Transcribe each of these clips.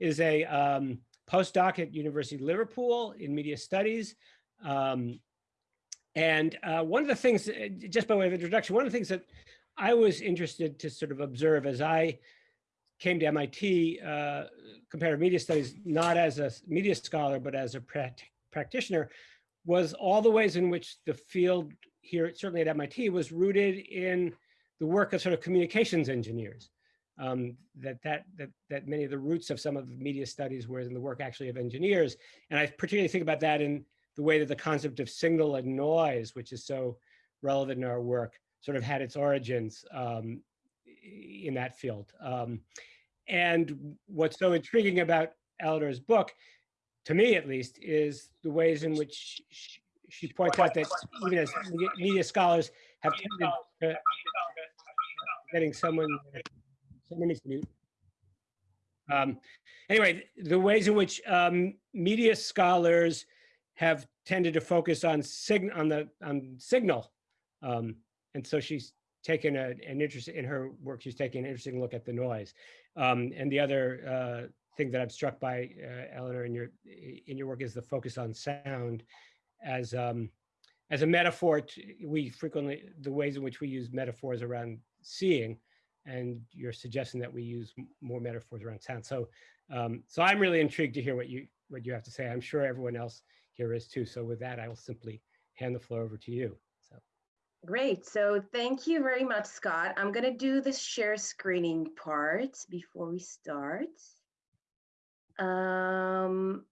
Is a um, postdoc at University of Liverpool in media studies. Um, and uh, one of the things, uh, just by way of introduction, one of the things that I was interested to sort of observe as I came to MIT uh, comparative media studies, not as a media scholar, but as a practitioner, was all the ways in which the field here, certainly at MIT, was rooted in the work of sort of communications engineers. Um, that, that, that, that many of the roots of some of the media studies were in the work actually of engineers. And I particularly think about that in the way that the concept of signal and noise, which is so relevant in our work, sort of had its origins um, in that field. Um, and what's so intriguing about Elinor's book, to me at least, is the ways in which she, she points out that even as media scholars have tended to getting someone, mute. Um, anyway, the ways in which um, media scholars have tended to focus on signal on the on signal, um, and so she's taken a, an interest in her work. She's taking an interesting look at the noise. Um, and the other uh, thing that I'm struck by, uh, Elinor, in your in your work is the focus on sound as um, as a metaphor. To, we frequently the ways in which we use metaphors around seeing, and you're suggesting that we use more metaphors around sound. So, um, so I'm really intrigued to hear what you what you have to say. I'm sure everyone else here is too. So with that, I will simply hand the floor over to you. So. Great. So thank you very much, Scott. I'm going to do the share screening part before we start. Um,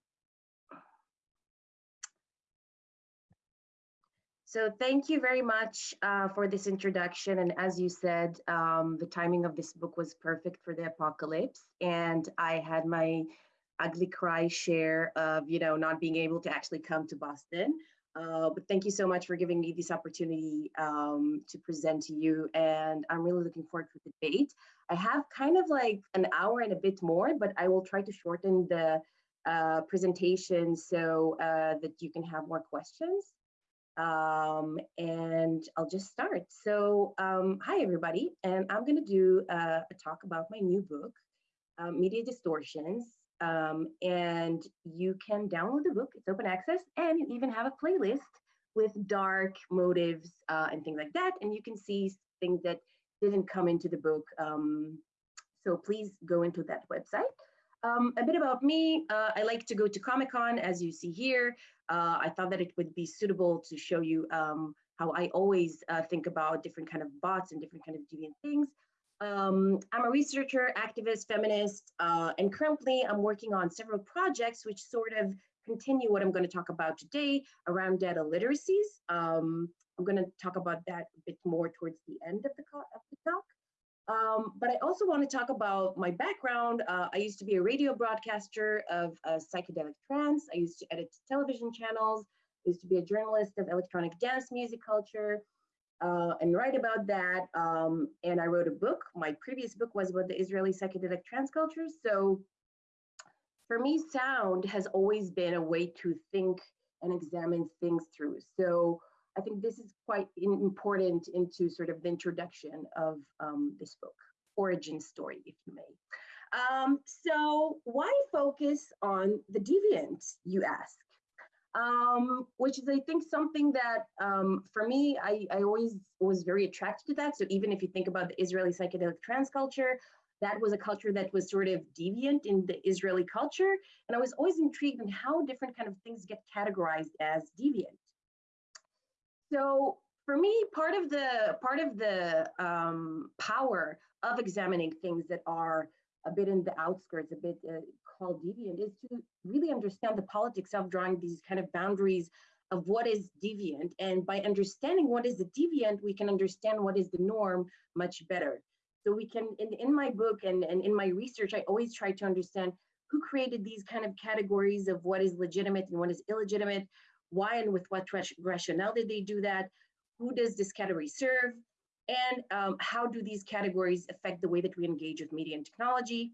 So thank you very much uh, for this introduction. And as you said, um, the timing of this book was perfect for the apocalypse. And I had my ugly cry share of, you know, not being able to actually come to Boston. Uh, but thank you so much for giving me this opportunity um, to present to you. And I'm really looking forward to the debate. I have kind of like an hour and a bit more, but I will try to shorten the uh, presentation so uh, that you can have more questions. Um, and I'll just start. So um, hi, everybody. And I'm going to do uh, a talk about my new book, uh, Media Distortions. Um, and you can download the book. It's open access. And you even have a playlist with dark motives uh, and things like that. And you can see things that didn't come into the book. Um, so please go into that website. Um, a bit about me, uh, I like to go to Comic-Con, as you see here. Uh, I thought that it would be suitable to show you um, how I always uh, think about different kind of bots and different kind of deviant things. Um, I'm a researcher, activist, feminist, uh, and currently I'm working on several projects which sort of continue what I'm going to talk about today around data literacies. Um, I'm going to talk about that a bit more towards the end of the, of the talk. Um, but I also want to talk about my background. Uh, I used to be a radio broadcaster of uh, psychedelic trance. I used to edit television channels. I used to be a journalist of electronic dance music culture uh, and write about that. Um, and I wrote a book. My previous book was about the Israeli psychedelic trance culture. So for me, sound has always been a way to think and examine things through. So I think this is quite important into sort of the introduction of um, this book, origin story, if you may. Um, so why focus on the deviant, you ask? Um, which is, I think, something that um, for me, I, I always was very attracted to that. So even if you think about the Israeli psychedelic trance culture, that was a culture that was sort of deviant in the Israeli culture. And I was always intrigued in how different kind of things get categorized as deviant. So for me, part of the part of the um, power of examining things that are a bit in the outskirts, a bit uh, called deviant, is to really understand the politics of drawing these kind of boundaries of what is deviant. And by understanding what is the deviant, we can understand what is the norm much better. So we can, in, in my book and, and in my research, I always try to understand who created these kind of categories of what is legitimate and what is illegitimate, why and with what rationale did they do that? Who does this category serve? And um, how do these categories affect the way that we engage with media and technology?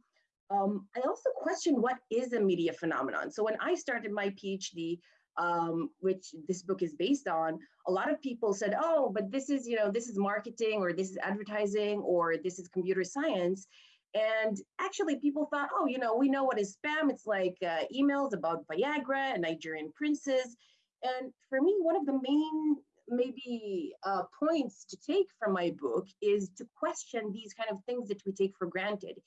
Um, I also question what is a media phenomenon. So when I started my PhD, um, which this book is based on, a lot of people said, oh, but this is, you know, this is marketing or this is advertising or this is computer science. And actually, people thought, oh, you know, we know what is spam. It's like uh, emails about Viagra and Nigerian princes. And for me, one of the main maybe uh, points to take from my book is to question these kind of things that we take for granted,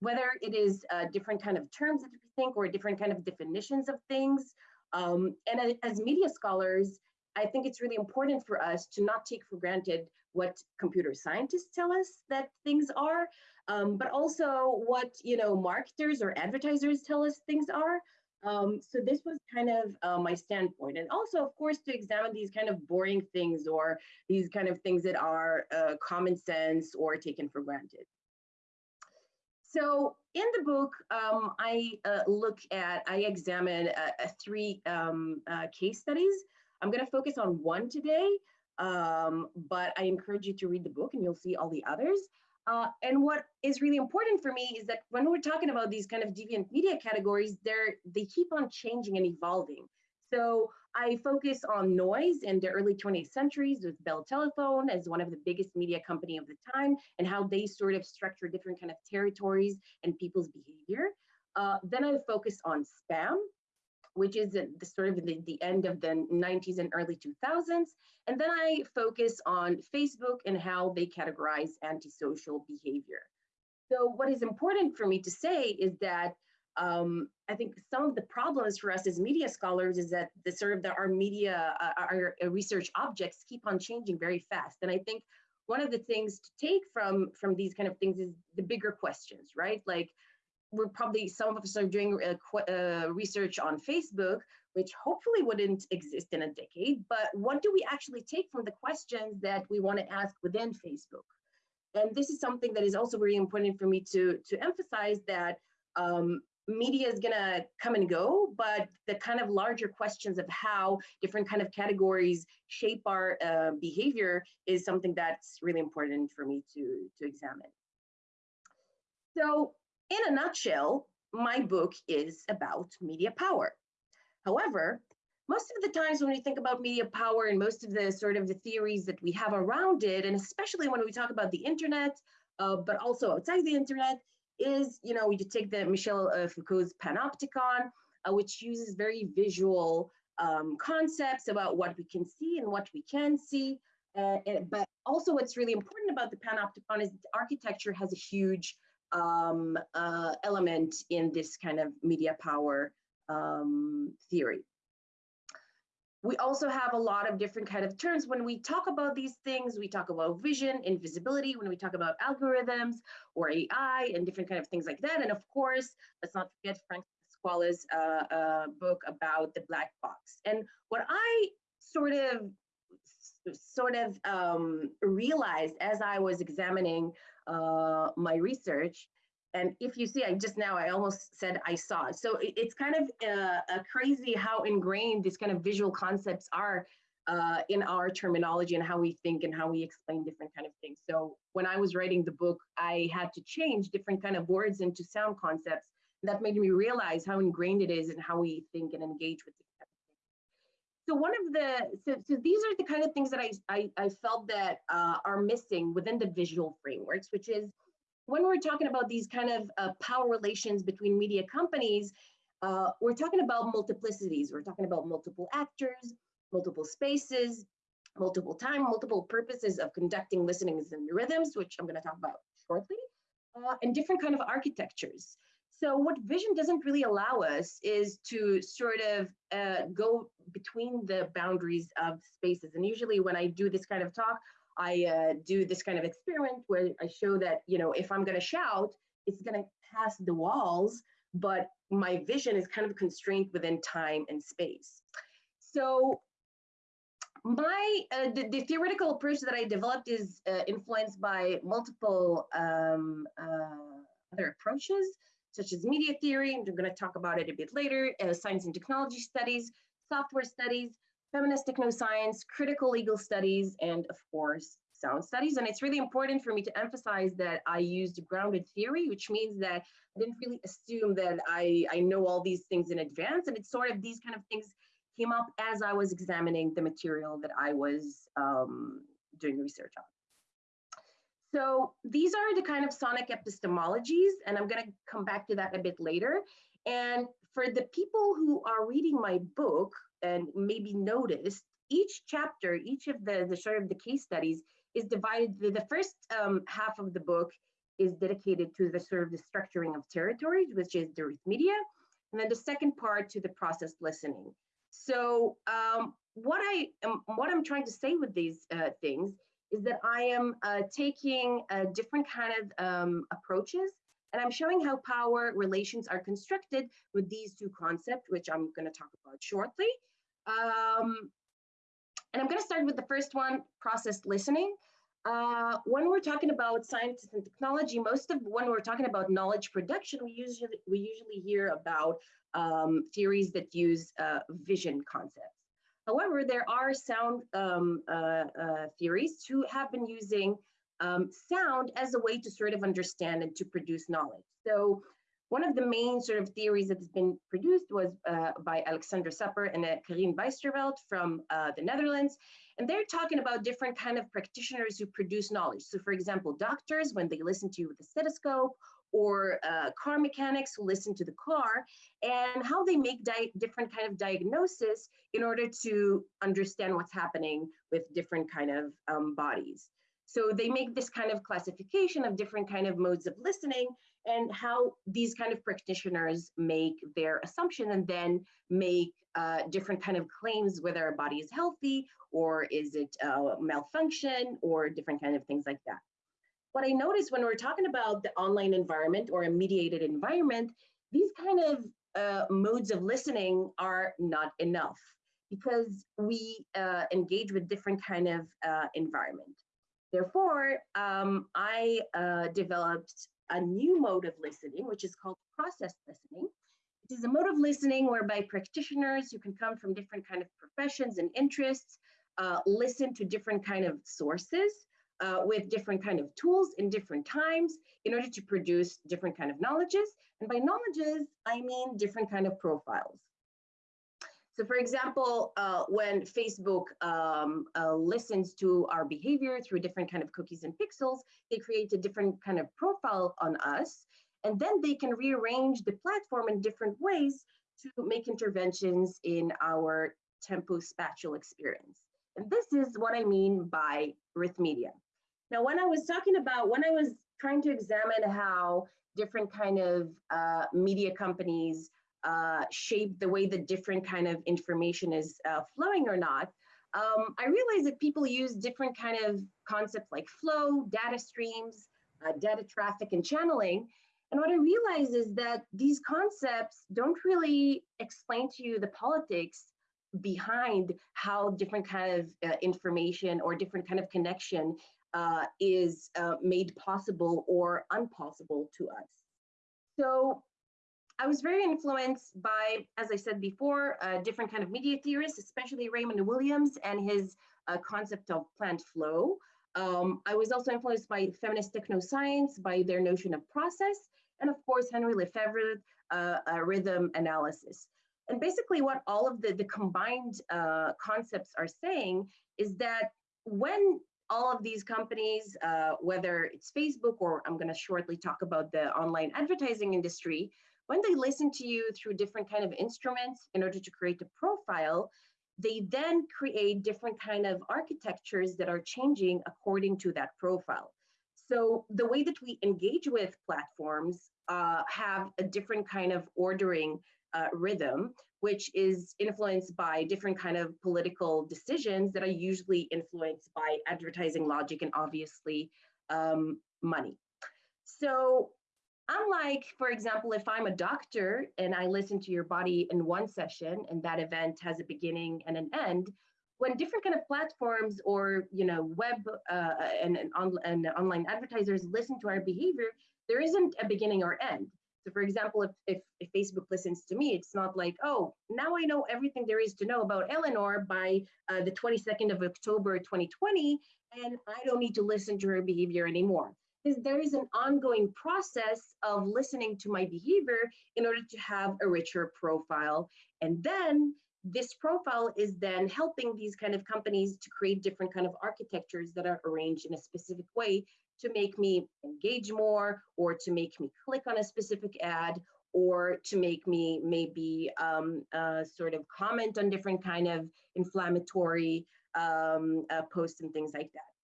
whether it is uh, different kind of terms that we think or different kind of definitions of things. Um, and as media scholars, I think it's really important for us to not take for granted what computer scientists tell us that things are, um, but also what you know marketers or advertisers tell us things are. Um, so this was kind of uh, my standpoint, and also, of course, to examine these kind of boring things or these kind of things that are uh, common sense or taken for granted. So in the book, um, I uh, look at, I examine uh, three um, uh, case studies. I'm going to focus on one today, um, but I encourage you to read the book and you'll see all the others. Uh, and what is really important for me is that when we're talking about these kind of deviant media categories, they're, they keep on changing and evolving. So I focus on noise in the early 20th centuries with Bell Telephone as one of the biggest media company of the time and how they sort of structure different kind of territories and people's behavior. Uh, then I focus on spam which is the, sort of the, the end of the 90s and early 2000s. And then I focus on Facebook and how they categorize antisocial behavior. So what is important for me to say is that um, I think some of the problems for us as media scholars is that the sort of the, our media, uh, our research objects keep on changing very fast. And I think one of the things to take from from these kind of things is the bigger questions, right? Like we're probably some of us are doing uh, research on Facebook, which hopefully wouldn't exist in a decade. But what do we actually take from the questions that we want to ask within Facebook? And this is something that is also very important for me to to emphasize that um, media is going to come and go but the kind of larger questions of how different kind of categories shape our uh, behavior is something that's really important for me to to examine so in a nutshell, my book is about media power. However, most of the times when we think about media power and most of the sort of the theories that we have around it, and especially when we talk about the internet, uh, but also outside the internet, is, you know, we take the Michel uh, Foucault's panopticon, uh, which uses very visual um, concepts about what we can see and what we can see. Uh, and, but also what's really important about the panopticon is that architecture has a huge um, uh, element in this kind of media power um, theory. We also have a lot of different kind of terms. When we talk about these things, we talk about vision, invisibility, when we talk about algorithms or AI and different kind of things like that. And of course, let's not forget Frank Pasquale's uh, uh, book about the black box. And what I sort of sort of um, realized as I was examining uh, my research. And if you see, I just now, I almost said I saw. So it, it's kind of uh, crazy how ingrained these kind of visual concepts are uh, in our terminology and how we think and how we explain different kind of things. So when I was writing the book, I had to change different kind of words into sound concepts. That made me realize how ingrained it is and how we think and engage with so one of the so, so these are the kind of things that I I, I felt that uh, are missing within the visual frameworks, which is when we're talking about these kind of uh, power relations between media companies, uh, we're talking about multiplicities. We're talking about multiple actors, multiple spaces, multiple time, multiple purposes of conducting listenings and rhythms, which I'm going to talk about shortly, uh, and different kind of architectures. So what vision doesn't really allow us is to sort of uh, go between the boundaries of spaces. And usually when I do this kind of talk, I uh, do this kind of experiment where I show that, you know, if I'm going to shout, it's going to pass the walls, but my vision is kind of constrained within time and space. So my uh, the, the, theoretical approach that I developed is uh, influenced by multiple um, uh, other approaches such as media theory, and we're going to talk about it a bit later, uh, science and technology studies, software studies, feminist technoscience, critical legal studies, and of course, sound studies. And it's really important for me to emphasize that I used grounded theory, which means that I didn't really assume that I, I know all these things in advance. And it's sort of these kind of things came up as I was examining the material that I was um, doing research on. So these are the kind of sonic epistemologies, and I'm going to come back to that a bit later. And for the people who are reading my book and maybe noticed, each chapter, each of the, the sort of the case studies is divided, the, the first um, half of the book is dedicated to the sort of the structuring of territories, which is the Rhythmedia, and then the second part to the processed listening. So um, what I am, what I'm trying to say with these uh, things is that I am uh, taking uh, different kind of um, approaches and I'm showing how power relations are constructed with these two concepts, which I'm going to talk about shortly. Um, and I'm going to start with the first one, processed listening. Uh, when we're talking about science and technology, most of when we're talking about knowledge production, we usually we usually hear about um, theories that use uh, vision concepts. However, there are sound um, uh, uh theories who have been using um, sound as a way to sort of understand and to produce knowledge. So one of the main sort of theories that has been produced was uh, by Alexandra Supper and uh, Karin Bijsterveld from uh, the Netherlands. And they're talking about different kind of practitioners who produce knowledge. So for example, doctors, when they listen to you with a stethoscope, or uh, car mechanics who listen to the car, and how they make different kind of diagnosis in order to understand what's happening with different kind of um, bodies. So they make this kind of classification of different kind of modes of listening and how these kind of practitioners make their assumption and then make uh, different kind of claims whether a body is healthy or is it uh, malfunction or different kind of things like that. What I noticed when we're talking about the online environment or a mediated environment, these kind of uh, modes of listening are not enough because we uh, engage with different kind of uh, environment. Therefore, um, I uh, developed a new mode of listening, which is called process listening. It is a mode of listening whereby practitioners who can come from different kind of professions and interests uh, listen to different kind of sources uh, with different kind of tools in different times in order to produce different kind of knowledges. And by knowledges, I mean different kind of profiles. So for example, uh, when Facebook um, uh, listens to our behavior through different kind of cookies and pixels, they create a different kind of profile on us. And then they can rearrange the platform in different ways to make interventions in our tempo-spatial experience. And this is what I mean by Rhythmedia. Now, when I was talking about, when I was trying to examine how different kind of uh, media companies uh, shape the way the different kind of information is uh, flowing or not, um, I realized that people use different kind of concepts like flow, data streams, uh, data traffic, and channeling. And what I realized is that these concepts don't really explain to you the politics behind how different kind of uh, information or different kind of connection uh, is uh, made possible or impossible to us. So I was very influenced by, as I said before, uh, different kind of media theorists, especially Raymond Williams and his uh, concept of planned flow. Um, I was also influenced by feminist technoscience, by their notion of process, and of course, Henri Lefebvre, uh, rhythm analysis. And basically what all of the, the combined uh, concepts are saying is that when all of these companies, uh, whether it's Facebook or I'm gonna shortly talk about the online advertising industry, when they listen to you through different kind of instruments in order to create a profile, they then create different kind of architectures that are changing according to that profile. So the way that we engage with platforms uh, have a different kind of ordering uh, rhythm, which is influenced by different kind of political decisions that are usually influenced by advertising logic and obviously um, money. So Unlike, for example, if I'm a doctor and I listen to your body in one session and that event has a beginning and an end, when different kind of platforms or you know web uh, and, and, on, and online advertisers listen to our behavior, there isn't a beginning or end. So for example, if, if, if, Facebook listens to me, it's not like, oh, now I know everything there is to know about Elinor by uh, the 22nd of October 2020, and I don't need to listen to her behavior anymore is there is an ongoing process of listening to my behavior in order to have a richer profile. And then this profile is then helping these kind of companies to create different kind of architectures that are arranged in a specific way to make me engage more or to make me click on a specific ad or to make me maybe um, uh, sort of comment on different kind of inflammatory um, uh, posts and things like that.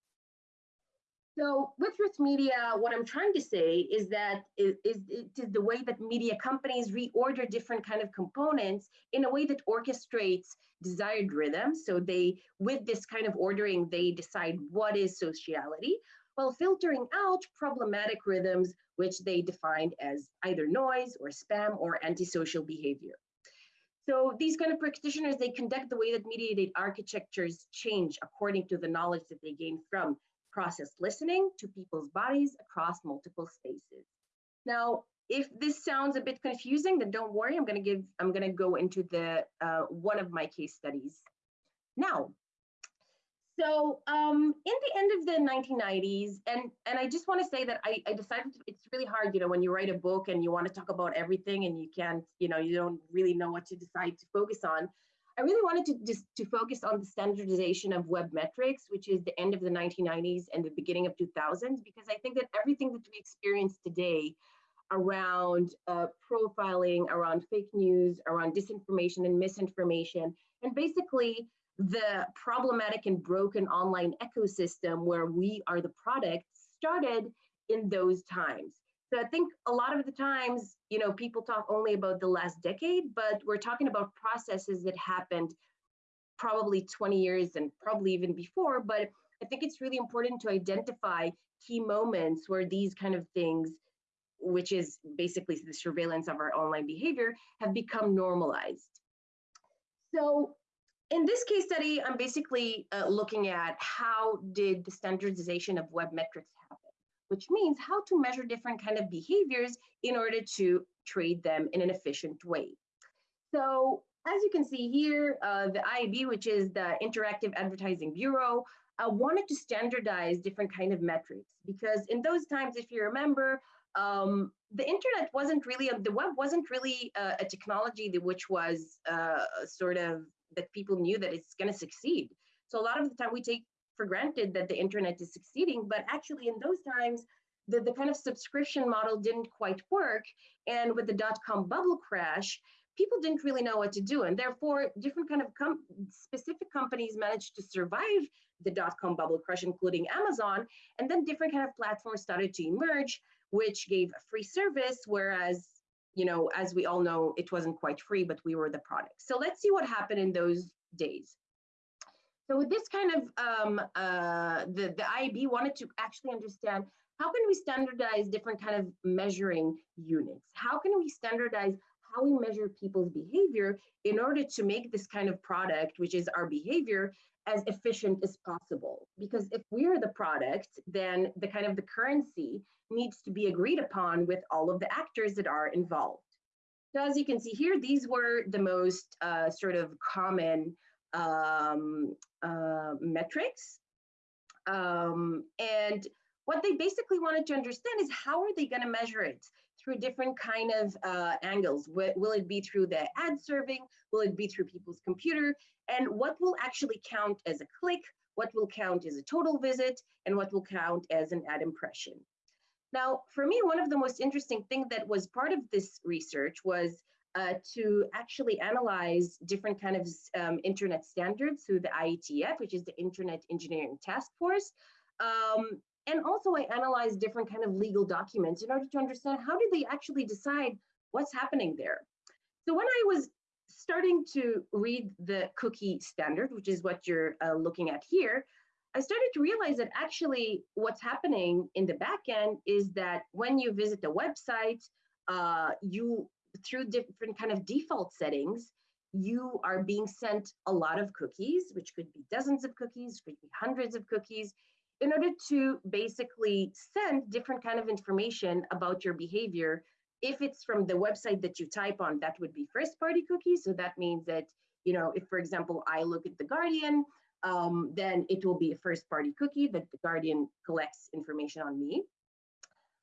So with Rhythmedia, what I'm trying to say is that it is the way that media companies reorder different kind of components in a way that orchestrates desired rhythm. So they, with this kind of ordering, they decide what is sociality, while filtering out problematic rhythms, which they defined as either noise or spam or antisocial behavior. So these kind of practitioners, they conduct the way that mediated architectures change according to the knowledge that they gain from processed listening to people's bodies across multiple spaces. Now, if this sounds a bit confusing, then don't worry, I'm gonna give, I'm gonna go into the uh, one of my case studies now. So um, in the end of the 1990s, and, and I just want to say that I, I decided it's really hard, you know, when you write a book and you want to talk about everything and you can't, you know, you don't really know what to decide to focus on. I really wanted to just to focus on the standardization of web metrics, which is the end of the 1990s and the beginning of 2000s, because I think that everything that we experience today around uh, profiling, around fake news, around disinformation and misinformation, and basically the problematic and broken online ecosystem where we are the product started in those times. So I think a lot of the times, you know, people talk only about the last decade, but we're talking about processes that happened probably 20 years and probably even before. But I think it's really important to identify key moments where these kind of things, which is basically the surveillance of our online behavior, have become normalized. So in this case study, I'm basically uh, looking at how did the standardization of web metrics happen, which means how to measure different kind of behaviors in order to trade them in an efficient way. So as you can see here, uh, the IAB, which is the Interactive Advertising Bureau, uh, wanted to standardize different kind of metrics because in those times, if you remember, um, the internet wasn't really, the web wasn't really uh, a technology that, which was uh, sort of that people knew that it's going to succeed. So a lot of the time we take for granted that the internet is succeeding, but actually in those times, the, the kind of subscription model didn't quite work. And with the dot-com bubble crash, people didn't really know what to do. And therefore, different kind of com specific companies managed to survive the dot-com bubble crash, including Amazon. And then different kind of platforms started to emerge, which gave a free service, whereas you know, as we all know, it wasn't quite free, but we were the product. So let's see what happened in those days. So with this kind of, um, uh, the, the IAB wanted to actually understand how can we standardize different kind of measuring units? How can we standardize how we measure people's behavior in order to make this kind of product, which is our behavior, as efficient as possible. Because if we're the product, then the kind of the currency needs to be agreed upon with all of the actors that are involved. So as you can see here, these were the most uh, sort of common um, uh, metrics. Um, and what they basically wanted to understand is how are they going to measure it through different kind of uh, angles? W will it be through the ad serving? Will it be through people's computer? And what will actually count as a click? What will count as a total visit? And what will count as an ad impression? Now, for me, one of the most interesting things that was part of this research was uh, to actually analyze different kind of um, internet standards through the IETF, which is the Internet Engineering Task Force. Um, and also I analyzed different kind of legal documents in order to understand how did they actually decide what's happening there. So when I was starting to read the cookie standard, which is what you're uh, looking at here, I started to realize that actually what's happening in the back end is that when you visit the website, uh, you through different kind of default settings, you are being sent a lot of cookies, which could be dozens of cookies, could be hundreds of cookies, in order to basically send different kind of information about your behavior. If it's from the website that you type on, that would be first party cookies. So that means that, you know, if for example, I look at The Guardian, um, then it will be a first party cookie that the Guardian collects information on me.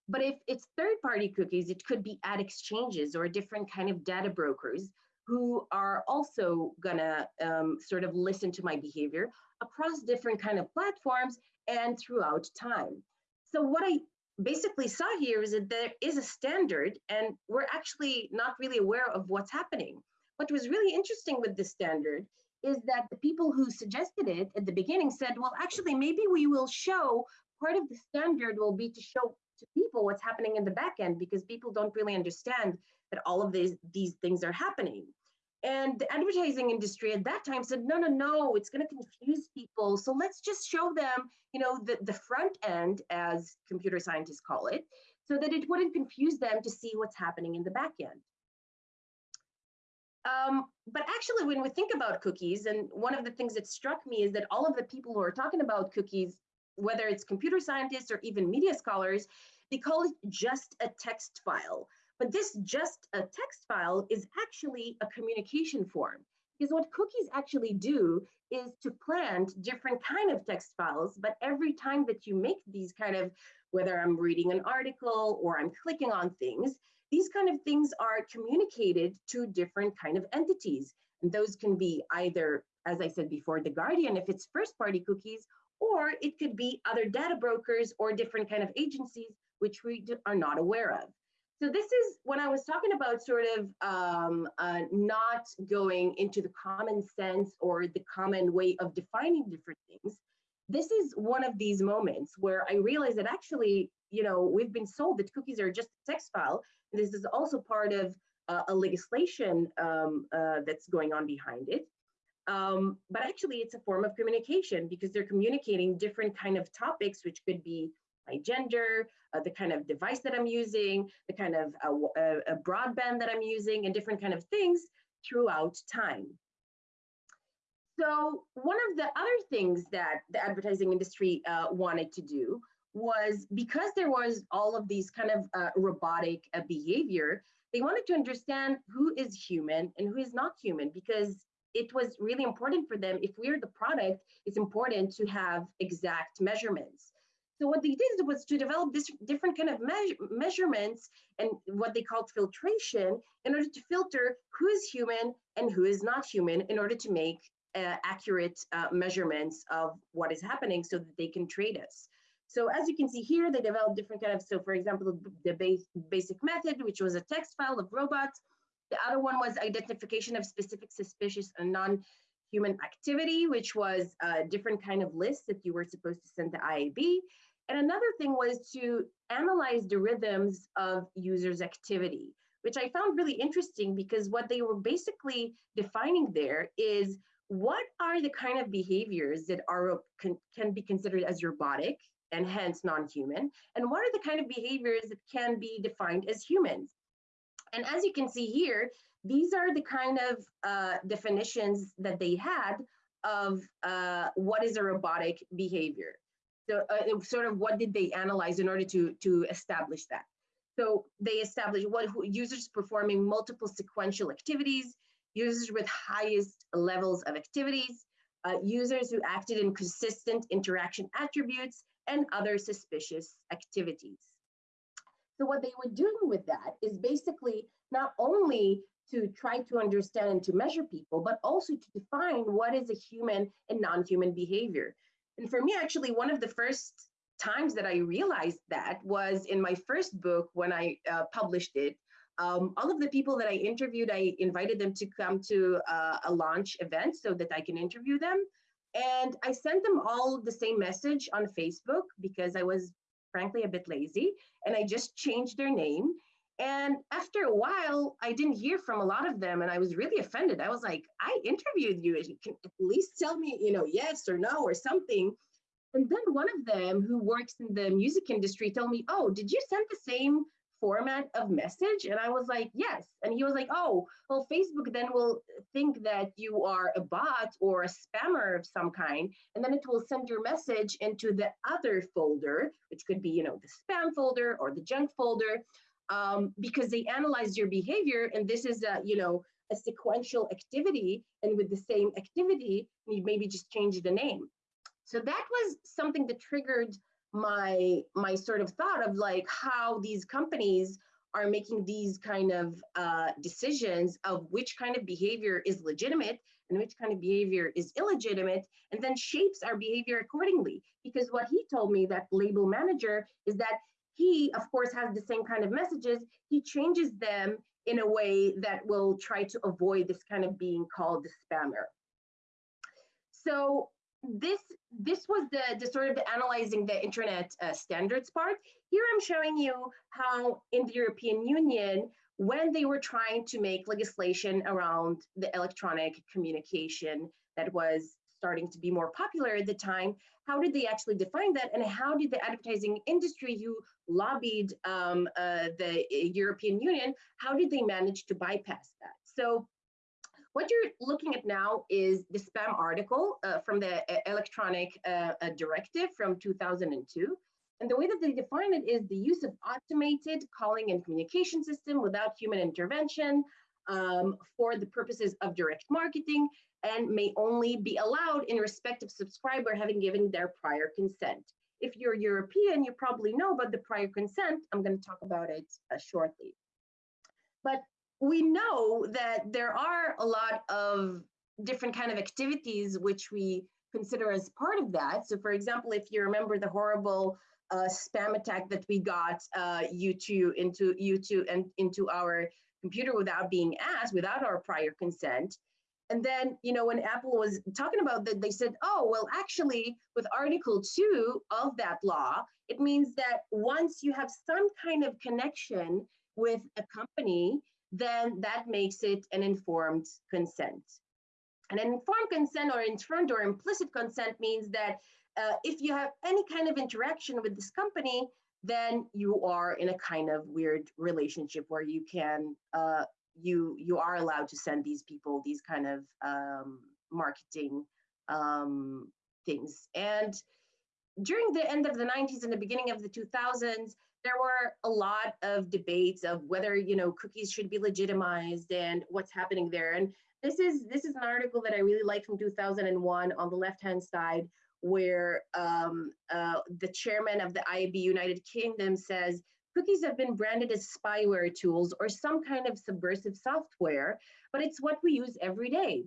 But if it's third party cookies, it could be ad exchanges or different kind of data brokers who are also gonna um, sort of listen to my behavior across different kind of platforms and throughout time. So what I basically saw here is that there is a standard and we're actually not really aware of what's happening. What was really interesting with this standard is that the people who suggested it at the beginning said, well, actually, maybe we will show part of the standard will be to show to people what's happening in the back end because people don't really understand that all of these, these things are happening. And the advertising industry at that time said, no, no, no, it's going to confuse people. So let's just show them, you know, the, the front end, as computer scientists call it, so that it wouldn't confuse them to see what's happening in the back end. Um, but actually, when we think about cookies, and one of the things that struck me is that all of the people who are talking about cookies, whether it's computer scientists or even media scholars, they call it just a text file. But this just a text file is actually a communication form. Because what cookies actually do is to plant different kind of text files, but every time that you make these kind of, whether I'm reading an article or I'm clicking on things, these kind of things are communicated to different kind of entities. And those can be either, as I said before, the Guardian, if it's first party cookies, or it could be other data brokers or different kind of agencies, which we are not aware of. So this is when I was talking about sort of um, uh, not going into the common sense or the common way of defining different things. This is one of these moments where I realized that actually, you know, we've been sold that cookies are just a text file this is also part of uh, a legislation um, uh, that's going on behind it. Um, but actually it's a form of communication because they're communicating different kind of topics, which could be my gender, uh, the kind of device that I'm using, the kind of uh, uh, broadband that I'm using, and different kind of things throughout time. So one of the other things that the advertising industry uh, wanted to do was because there was all of these kind of robotic behavior, they wanted to understand who is human and who is not human because it was really important for them. If we're the product, it's important to have exact measurements. So what they did was to develop this different kind of me measurements and what they called filtration in order to filter who is human and who is not human in order to make uh, accurate uh, measurements of what is happening so that they can trade us. So as you can see here, they developed different kind of, so for example, the base, basic method, which was a text file of robots. The other one was identification of specific suspicious and non-human activity, which was a different kind of list that you were supposed to send to IAB. And another thing was to analyze the rhythms of users' activity, which I found really interesting because what they were basically defining there is what are the kind of behaviors that are can, can be considered as robotic and hence non-human? And what are the kind of behaviors that can be defined as humans? And as you can see here, these are the kind of uh, definitions that they had of uh, what is a robotic behavior. So uh, sort of what did they analyze in order to, to establish that? So they established what users performing multiple sequential activities, users with highest levels of activities, uh, users who acted in consistent interaction attributes, and other suspicious activities. So what they were doing with that is basically not only to try to understand and to measure people, but also to define what is a human and non-human behavior. And for me, actually, one of the first times that I realized that was in my first book when I uh, published it. Um, all of the people that I interviewed, I invited them to come to uh, a launch event so that I can interview them. And I sent them all the same message on Facebook because I was frankly a bit lazy and I just changed their name. And after a while, I didn't hear from a lot of them and I was really offended. I was like, I interviewed you. You can at least tell me, you know, yes or no or something. And then one of them who works in the music industry told me, oh, did you send the same format of message? And I was like, yes. And he was like, oh, well, Facebook then will think that you are a bot or a spammer of some kind. And then it will send your message into the other folder, which could be, you know, the spam folder or the junk folder, um, because they analyze your behavior. And this is a, you know, a sequential activity. And with the same activity, you maybe just change the name. So that was something that triggered my my sort of thought of like how these companies are making these kind of uh, decisions of which kind of behavior is legitimate and which kind of behavior is illegitimate, and then shapes our behavior accordingly. Because what he told me, that label manager, is that he, of course, has the same kind of messages. He changes them in a way that will try to avoid this kind of being called the spammer. So this this was the, the sort of analyzing the internet uh, standards part. Here I'm showing you how in the European Union, when they were trying to make legislation around the electronic communication that was starting to be more popular at the time, how did they actually define that? And how did the advertising industry who lobbied um, uh, the European Union, how did they manage to bypass that? So what you're looking at now is the spam article uh, from the uh, electronic uh, uh, directive from 2002. And the way that they define it is the use of automated calling and communication system without human intervention um, for the purposes of direct marketing and may only be allowed in respect of subscriber having given their prior consent. If you're European, you probably know about the prior consent. I'm going to talk about it uh, shortly. But we know that there are a lot of different kind of activities which we consider as part of that. So for example, if you remember the horrible uh, spam attack that we got uh, YouTube into YouTube and into our computer without being asked, without our prior consent. And then, you know, when Apple was talking about that, they said, oh, well, actually, with Article 2 of that law, it means that once you have some kind of connection with a company, then that makes it an informed consent. And an informed consent or informed or implicit consent means that uh, if you have any kind of interaction with this company, then you are in a kind of weird relationship where you can uh, you you are allowed to send these people these kind of um, marketing um, things. And during the end of the 90s and the beginning of the 2000s, there were a lot of debates of whether you know cookies should be legitimized and what's happening there. And this is this is an article that I really like from 2001 on the left hand side, where um, uh, the chairman of the IAB United Kingdom says cookies have been branded as spyware tools or some kind of subversive software, but it's what we use every day.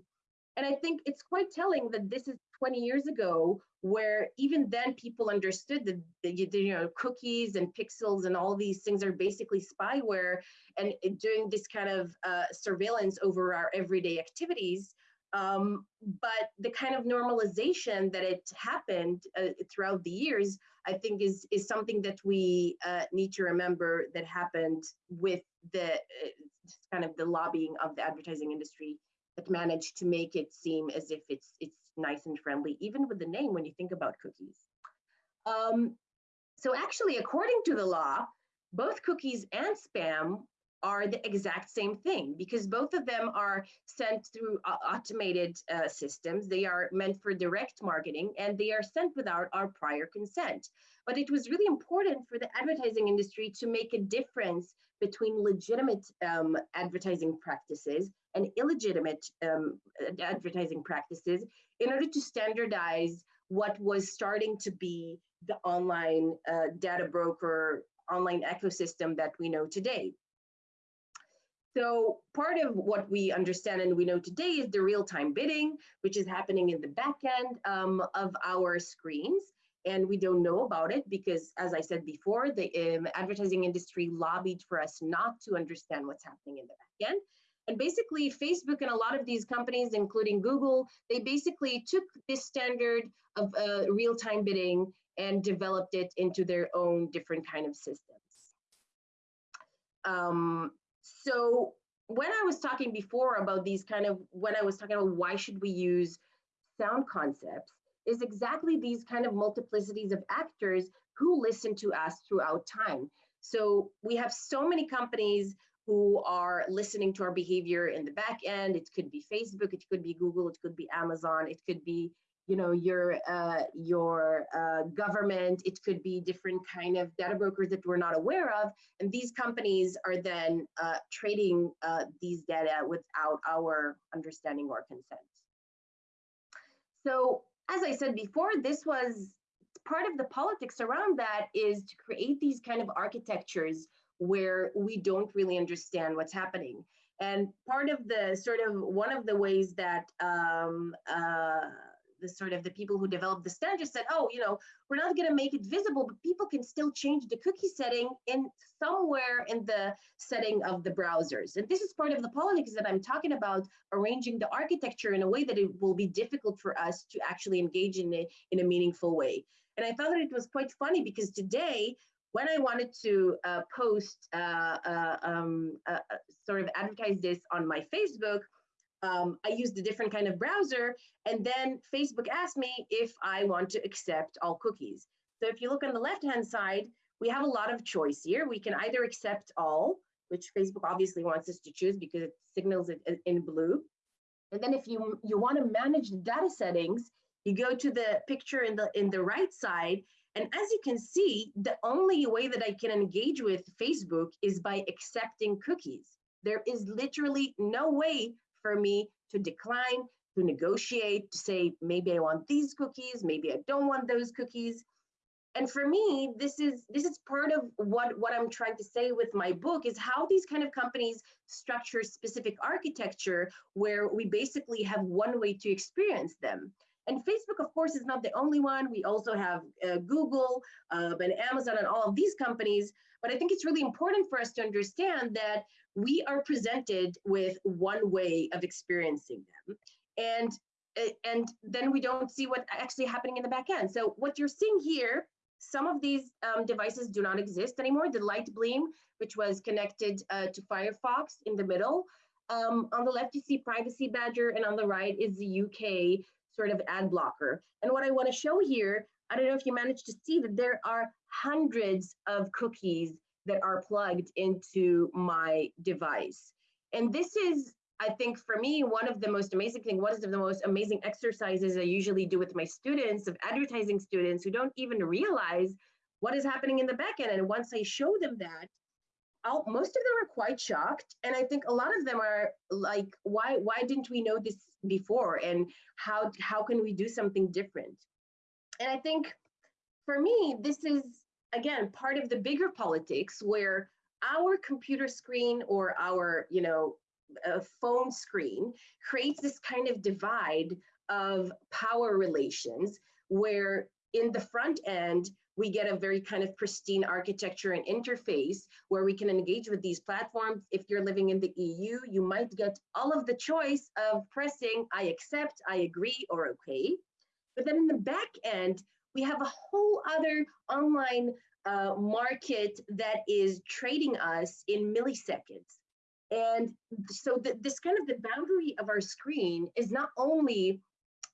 And I think it's quite telling that this is 20 years ago, where even then people understood that the, you know cookies and pixels and all these things are basically spyware, and doing this kind of uh, surveillance over our everyday activities. Um, but the kind of normalization that it happened uh, throughout the years, I think, is is something that we uh, need to remember that happened with the uh, kind of the lobbying of the advertising industry that managed to make it seem as if it's it's nice and friendly, even with the name when you think about cookies. Um, so actually, according to the law, both cookies and spam are the exact same thing because both of them are sent through uh, automated uh, systems. They are meant for direct marketing and they are sent without our prior consent. But it was really important for the advertising industry to make a difference between legitimate um, advertising practices and illegitimate um, advertising practices in order to standardize what was starting to be the online uh, data broker online ecosystem that we know today. So part of what we understand and we know today is the real-time bidding, which is happening in the back end um, of our screens. And we don't know about it because, as I said before, the um, advertising industry lobbied for us not to understand what's happening in the back end. And basically, Facebook and a lot of these companies, including Google, they basically took this standard of uh, real-time bidding and developed it into their own different kind of systems. Um, so when I was talking before about these kind of, when I was talking about why should we use sound concepts, is exactly these kind of multiplicities of actors who listen to us throughout time. So we have so many companies who are listening to our behavior in the back end. It could be Facebook, it could be Google, it could be Amazon, it could be you know your uh, your uh, government it could be different kind of data brokers that we're not aware of and these companies are then uh, trading uh, these data without our understanding or consent. So as i said before this was part of the politics around that is to create these kind of architectures where we don't really understand what's happening. And part of the sort of one of the ways that um, uh, the sort of the people who developed the standard said, oh, you know, we're not going to make it visible, but people can still change the cookie setting in somewhere in the setting of the browsers. And this is part of the politics that I'm talking about, arranging the architecture in a way that it will be difficult for us to actually engage in it in a meaningful way. And I thought that it was quite funny because today, when I wanted to uh, post, uh, uh, um, uh, uh, sort of advertise this on my Facebook, um, I used a different kind of browser, and then Facebook asked me if I want to accept all cookies. So if you look on the left-hand side, we have a lot of choice here. We can either accept all, which Facebook obviously wants us to choose because it signals it in blue. And then if you, you want to manage the data settings, you go to the picture in the, in the right side, and as you can see, the only way that I can engage with Facebook is by accepting cookies. There is literally no way for me to decline, to negotiate, to say, maybe I want these cookies, maybe I don't want those cookies. And for me, this is this is part of what, what I'm trying to say with my book is how these kind of companies structure specific architecture where we basically have one way to experience them. And Facebook, of course, is not the only one. We also have uh, Google uh, and Amazon and all of these companies. But I think it's really important for us to understand that we are presented with one way of experiencing them. And, eh, and then we don't see what's actually happening in the back end. So what you're seeing here, some of these um, devices do not exist anymore. The Lightbeam, which was connected uh, to Firefox in the middle. Um, on the left, you see Privacy Badger, and on the right is the UK sort of ad blocker. And what I want to show here, I don't know if you managed to see that there are hundreds of cookies that are plugged into my device. And this is, I think for me, one of the most amazing thing, one of the most amazing exercises I usually do with my students of advertising students who don't even realize what is happening in the backend. And once I show them that, I'll, most of them are quite shocked. And I think a lot of them are like, why, why didn't we know this before? And how, how can we do something different? And I think for me, this is again, part of the bigger politics where our computer screen or our, you know, phone screen creates this kind of divide of power relations where in the front end, we get a very kind of pristine architecture and interface where we can engage with these platforms. If you're living in the EU, you might get all of the choice of pressing I accept, I agree, or okay. But then in the back end, we have a whole other online uh, market that is trading us in milliseconds. And so the, this kind of the boundary of our screen is not only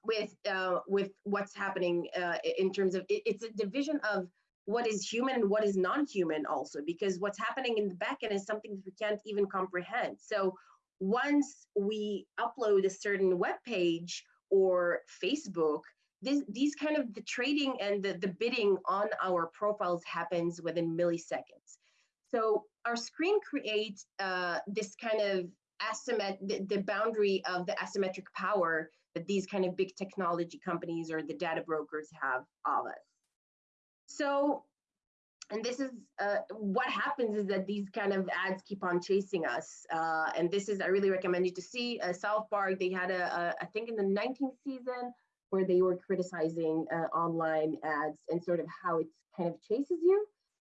with uh, with what's happening uh, in terms of it, it's a division of what is human and what is non-human also because what's happening in the backend is something that we can't even comprehend. So once we upload a certain web page or Facebook, this, these kind of the trading and the, the bidding on our profiles happens within milliseconds. So our screen creates uh, this kind of asymmet the, the boundary of the asymmetric power that these kind of big technology companies or the data brokers have of us. So, and this is uh, what happens is that these kind of ads keep on chasing us. Uh, and this is, I really recommend you to see uh, South Park. They had a, a, I think in the 19th season, where they were criticizing uh, online ads and sort of how it kind of chases you.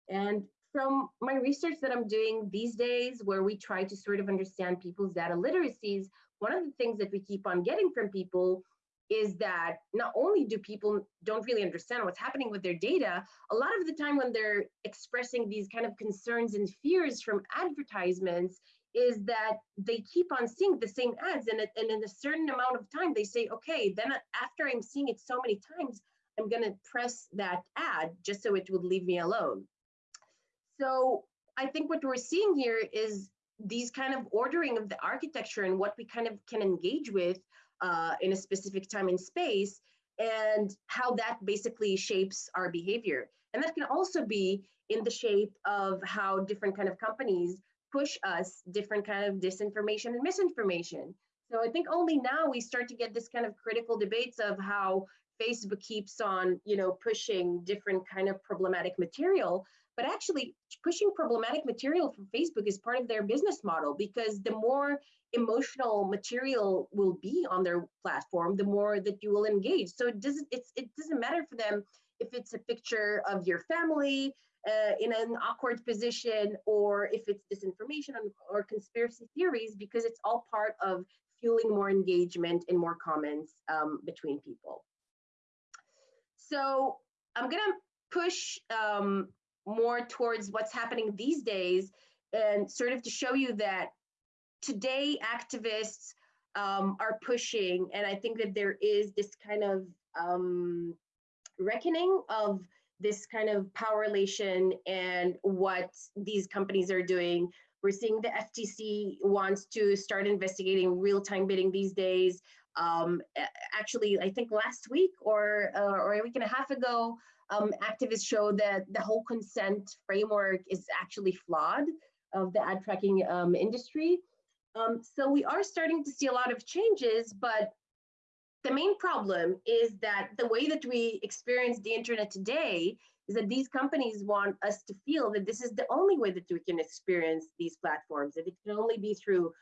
And from my research that I'm doing these days, where we try to sort of understand people's data literacies, one of the things that we keep on getting from people is that not only do people don't really understand what's happening with their data, a lot of the time when they're expressing these kind of concerns and fears from advertisements is that they keep on seeing the same ads and, and in a certain amount of time they say okay then after i'm seeing it so many times i'm going to press that ad just so it would leave me alone. So i think what we're seeing here is these kind of ordering of the architecture and what we kind of can engage with uh, in a specific time and space and how that basically shapes our behavior. And that can also be in the shape of how different kind of companies push us different kind of disinformation and misinformation. So I think only now we start to get this kind of critical debates of how Facebook keeps on, you know, pushing different kind of problematic material. but actually pushing problematic material from Facebook is part of their business model because the more emotional material will be on their platform, the more that you will engage. So it doesn't it's it doesn't matter for them if it's a picture of your family uh, in an awkward position or if it's disinformation or conspiracy theories because it's all part of fueling more engagement and more comments um, between people. So I'm gonna push um, more towards what's happening these days and sort of to show you that today activists um, are pushing, and I think that there is this kind of um, reckoning of this kind of power relation and what these companies are doing. We're seeing the FTC wants to start investigating real-time bidding these days. Um, actually, I think last week or, uh, or a week and a half ago, um, activists showed that the whole consent framework is actually flawed of the ad tracking um, industry. Um, so we are starting to see a lot of changes, but the main problem is that the way that we experience the internet today is that these companies want us to feel that this is the only way that we can experience these platforms, that it can only be through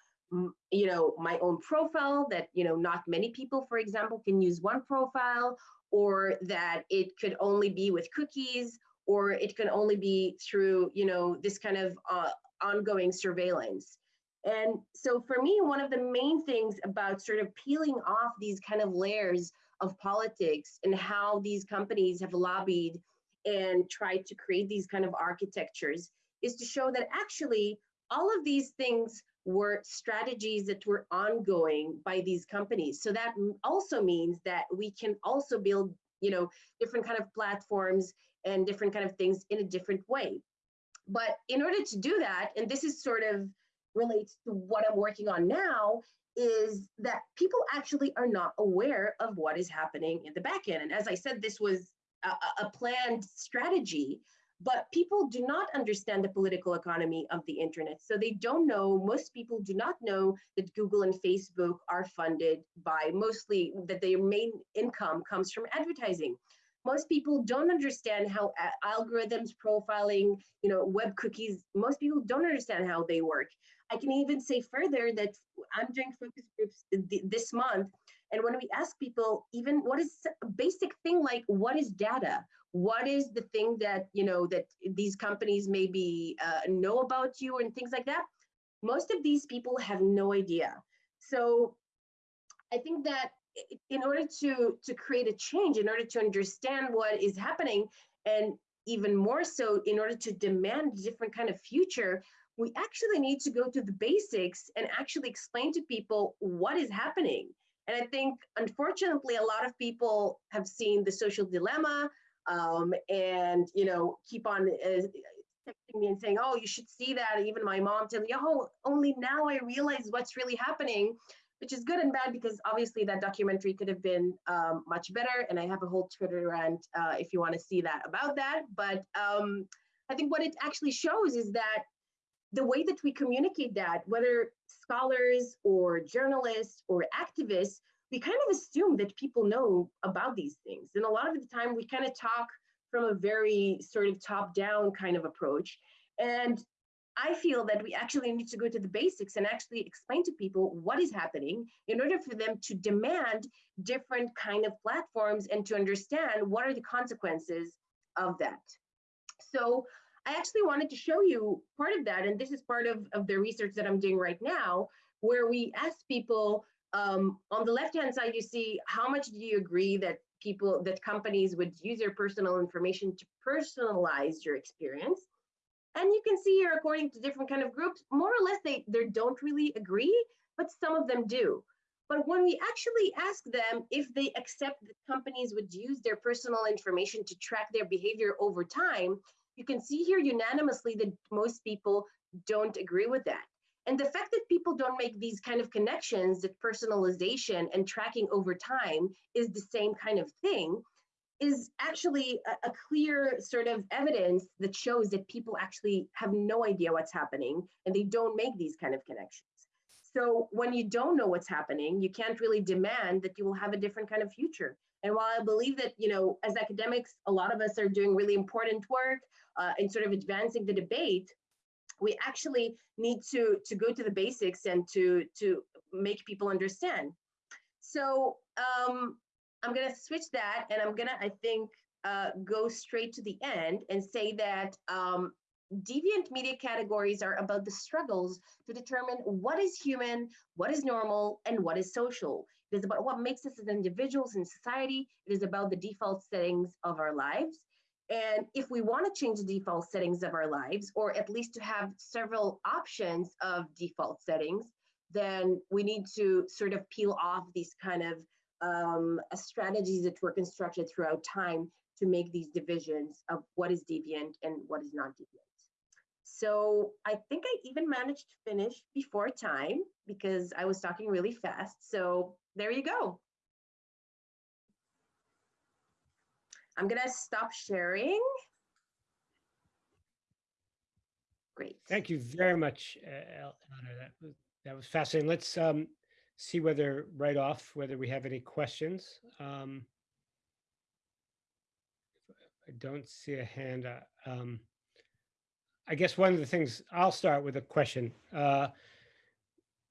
you know my own profile that you know not many people for example can use one profile or that it could only be with cookies or it can only be through you know this kind of uh, ongoing surveillance and so for me, one of the main things about sort of peeling off these kind of layers of politics and how these companies have lobbied and tried to create these kind of architectures is to show that actually all of these things were strategies that were ongoing by these companies. So that also means that we can also build, you know, different kind of platforms and different kind of things in a different way. But in order to do that, and this is sort of relates to what I'm working on now is that people actually are not aware of what is happening in the back end. And as I said, this was a, a planned strategy, but people do not understand the political economy of the internet. So they don't know, most people do not know that Google and Facebook are funded by mostly that their main income comes from advertising most people don't understand how algorithms profiling you know web cookies most people don't understand how they work I can even say further that I'm doing focus groups th this month. And when we ask people, even what is a basic thing like what is data? What is the thing that, you know, that these companies maybe uh, know about you and things like that? Most of these people have no idea. So I think that in order to, to create a change, in order to understand what is happening, and even more so in order to demand a different kind of future, we actually need to go to the basics and actually explain to people what is happening. And I think, unfortunately, a lot of people have seen the social dilemma um, and, you know, keep on uh, texting me and saying, oh, you should see that. Even my mom telling me, oh, only now I realize what's really happening, which is good and bad because obviously that documentary could have been um, much better. And I have a whole Twitter rant uh, if you want to see that about that. But um, I think what it actually shows is that the way that we communicate that, whether scholars or journalists or activists, we kind of assume that people know about these things. And a lot of the time we kind of talk from a very sort of top down kind of approach. And I feel that we actually need to go to the basics and actually explain to people what is happening in order for them to demand different kind of platforms and to understand what are the consequences of that. So I actually wanted to show you part of that, and this is part of, of the research that I'm doing right now, where we ask people um, on the left-hand side, you see how much do you agree that people, that companies would use your personal information to personalize your experience. And you can see here, according to different kind of groups, more or less they, they don't really agree, but some of them do. But when we actually ask them if they accept that companies would use their personal information to track their behavior over time, you can see here unanimously that most people don't agree with that. And the fact that people don't make these kind of connections, that personalization and tracking over time is the same kind of thing, is actually a, a, clear sort of evidence that shows that people actually have no idea what's happening and they don't make these kind of connections. So when you don't know what's happening, you can't really demand that you will have a different kind of future. And while I believe that, you know, as academics, a lot of us are doing really important work uh, in sort of advancing the debate, we actually need to, to go to the basics and to, to make people understand. So um, I'm gonna switch that and I'm gonna, I think, uh, go straight to the end and say that um, deviant media categories are about the struggles to determine what is human, what is normal, and what is social. It is about what makes us as individuals in society. It is about the default settings of our lives. And if we want to change the default settings of our lives, or at least to have several options of default settings, then we need to sort of peel off these kind of um, strategies that were constructed throughout time to make these divisions of what is deviant and what is not deviant. So I think I even managed to finish before time because I was talking really fast. So there you go. I'm gonna stop sharing. Great. Thank you very much, uh, Elinor. That was, that was fascinating. Let's um, see whether right off, whether we have any questions. Um, I don't see a hand. Uh, um, I guess one of the things, I'll start with a question, uh,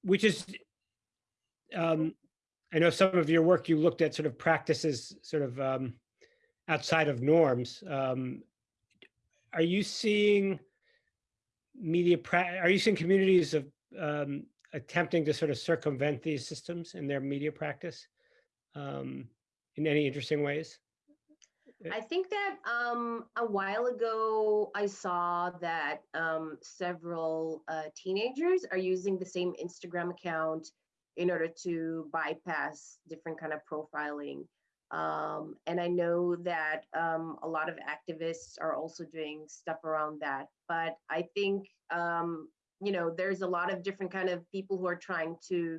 which is, um, I know some of your work, you looked at sort of practices sort of um, outside of norms. Um, are you seeing media, are you seeing communities of um, attempting to sort of circumvent these systems in their media practice um, in any interesting ways? I think that um, a while ago, I saw that um, several uh, teenagers are using the same Instagram account in order to bypass different kind of profiling. Um, and I know that um, a lot of activists are also doing stuff around that. But I think, um, you know, there's a lot of different kind of people who are trying to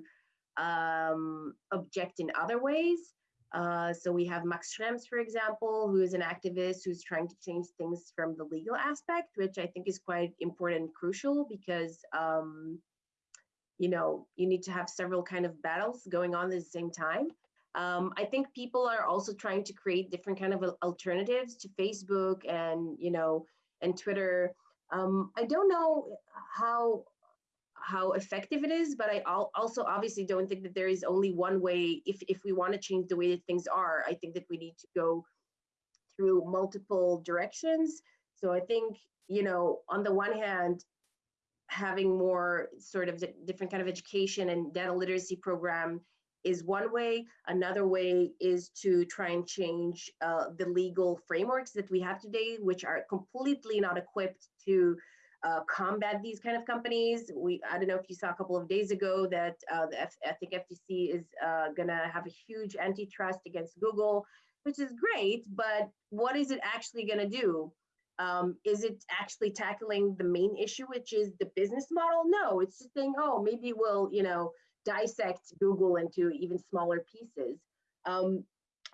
um, object in other ways. Uh, so we have Max Schrems, for example, who is an activist who's trying to change things from the legal aspect, which I think is quite important and crucial because, um, you know, you need to have several kind of battles going on at the same time. Um, I think people are also trying to create different kind of alternatives to Facebook and, you know, and Twitter. Um, I don't know how how effective it is, but I also obviously don't think that there is only one way. If, if we want to change the way that things are, I think that we need to go through multiple directions. So I think, you know, on the one hand, having more sort of different kind of education and data literacy program is one way. Another way is to try and change uh, the legal frameworks that we have today, which are completely not equipped to uh, combat these kind of companies. We, I don't know if you saw a couple of days ago that uh, the F, I think FTC is uh, gonna have a huge antitrust against Google, which is great, but what is it actually gonna do? Um, is it actually tackling the main issue, which is the business model? No, it's just saying, oh, maybe we'll, you know, dissect Google into even smaller pieces. Um,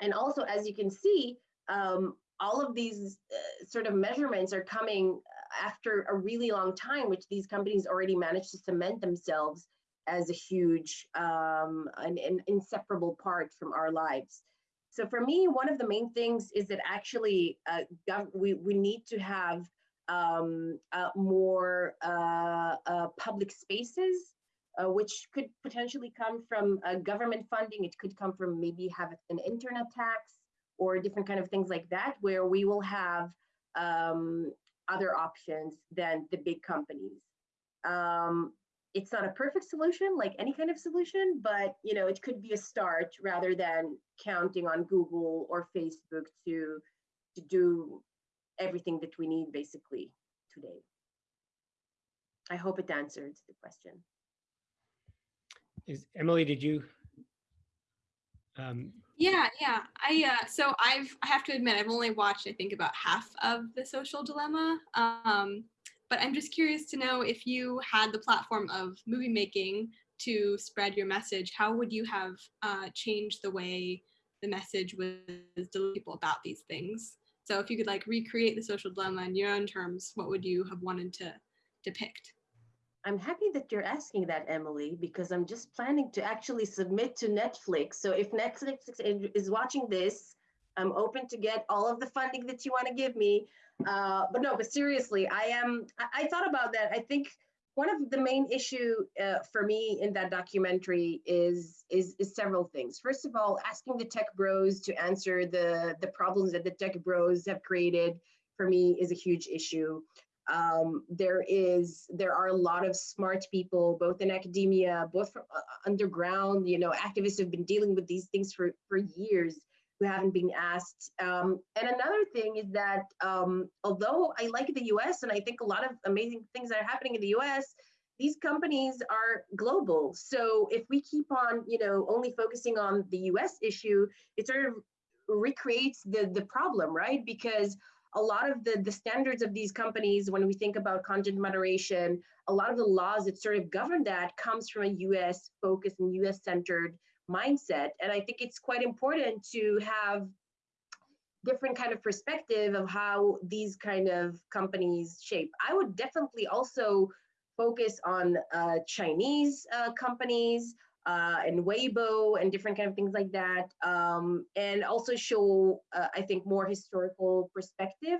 and also, as you can see, um, all of these uh, sort of measurements are coming after a really long time, which these companies already managed to cement themselves as a huge um, an, inseparable part from our lives. So for me, one of the main things is that actually uh, we, we need to have um, uh, more uh, uh public spaces, uh, which could potentially come from uh, government funding. It could come from maybe have an internet tax or different kind of things like that, where we will have um, other options than the big companies. Um, it's not a perfect solution like any kind of solution, but you know, it could be a start rather than counting on Google or Facebook to, to do everything that we need basically today. I hope it answered the question. Is Emily, did you um, yeah, yeah. I uh, so I've I have to admit I've only watched I think about half of the Social Dilemma. Um, but I'm just curious to know if you had the platform of movie making to spread your message, how would you have uh, changed the way the message was delivered people about these things? So if you could like recreate the social dilemma in your own terms, what would you have wanted to depict? I'm happy that you're asking that, Emily, because I'm just planning to actually submit to Netflix. So if Netflix is watching this, I'm open to get all of the funding that you want to give me. Uh, but no, but seriously, I am. I, I, thought about that. I think one of the main issue uh, for me in that documentary is, is is several things. First of all, asking the tech bros to answer the the problems that the tech bros have created for me is a huge issue um, there is there are a lot of smart people both in academia both from uh, underground you know activists have been dealing with these things for for years who haven't been asked. Um, and another thing is that um, although i like the us and i think a lot of amazing things are happening in the us these companies are global. So if we keep on you know only focusing on the us issue it sort of recreates the the problem right? Because a lot of the, the standards of these companies, when we think about content moderation, a lot of the laws that sort of govern that comes from a US focused and US centered mindset. And I think it's quite important to have different kind of perspective of how these kind of companies shape. I would definitely also focus on uh, Chinese uh, companies, uh, and Weibo and different kind of things like that, um, and also show, uh, I think, more historical perspective.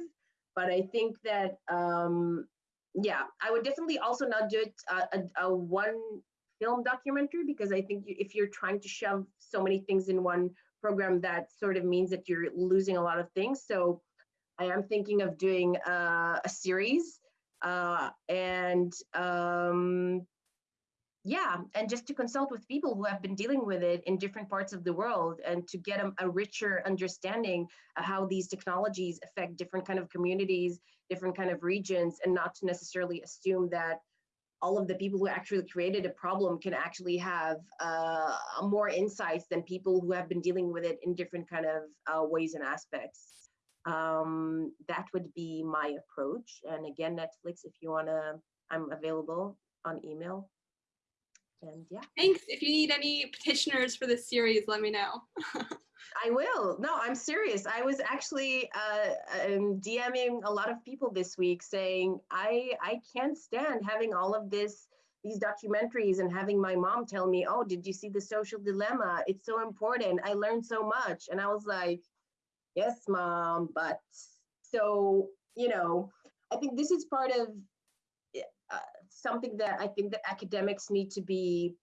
But I think that, um, yeah, I would definitely also not do it uh, a, a, one film documentary because I think if you're trying to shove so many things in one program, that sort of means that you're losing a lot of things. So I am thinking of doing uh, a series uh, and um, yeah and just to consult with people who have been dealing with it in different parts of the world and to get a, a, richer understanding of how these technologies affect different kind of communities different kind of regions and not to necessarily assume that all of the people who actually created a problem can actually have uh, more insights than people who have been dealing with it in different kind of uh, ways and aspects. Um, that would be my approach. And again netflix if you want to i'm available on email and yeah. Thanks. If you need any petitioners for this series, let me know. I will. No, I'm serious. I was actually uh, um, DMing a lot of people this week saying I I can't stand having all of this these documentaries and having my mom tell me, "Oh, did you see the social dilemma? It's so important. I learned so much." And I was like, "Yes, mom, but so, you know, I think this is part of something that I think that academics need to be,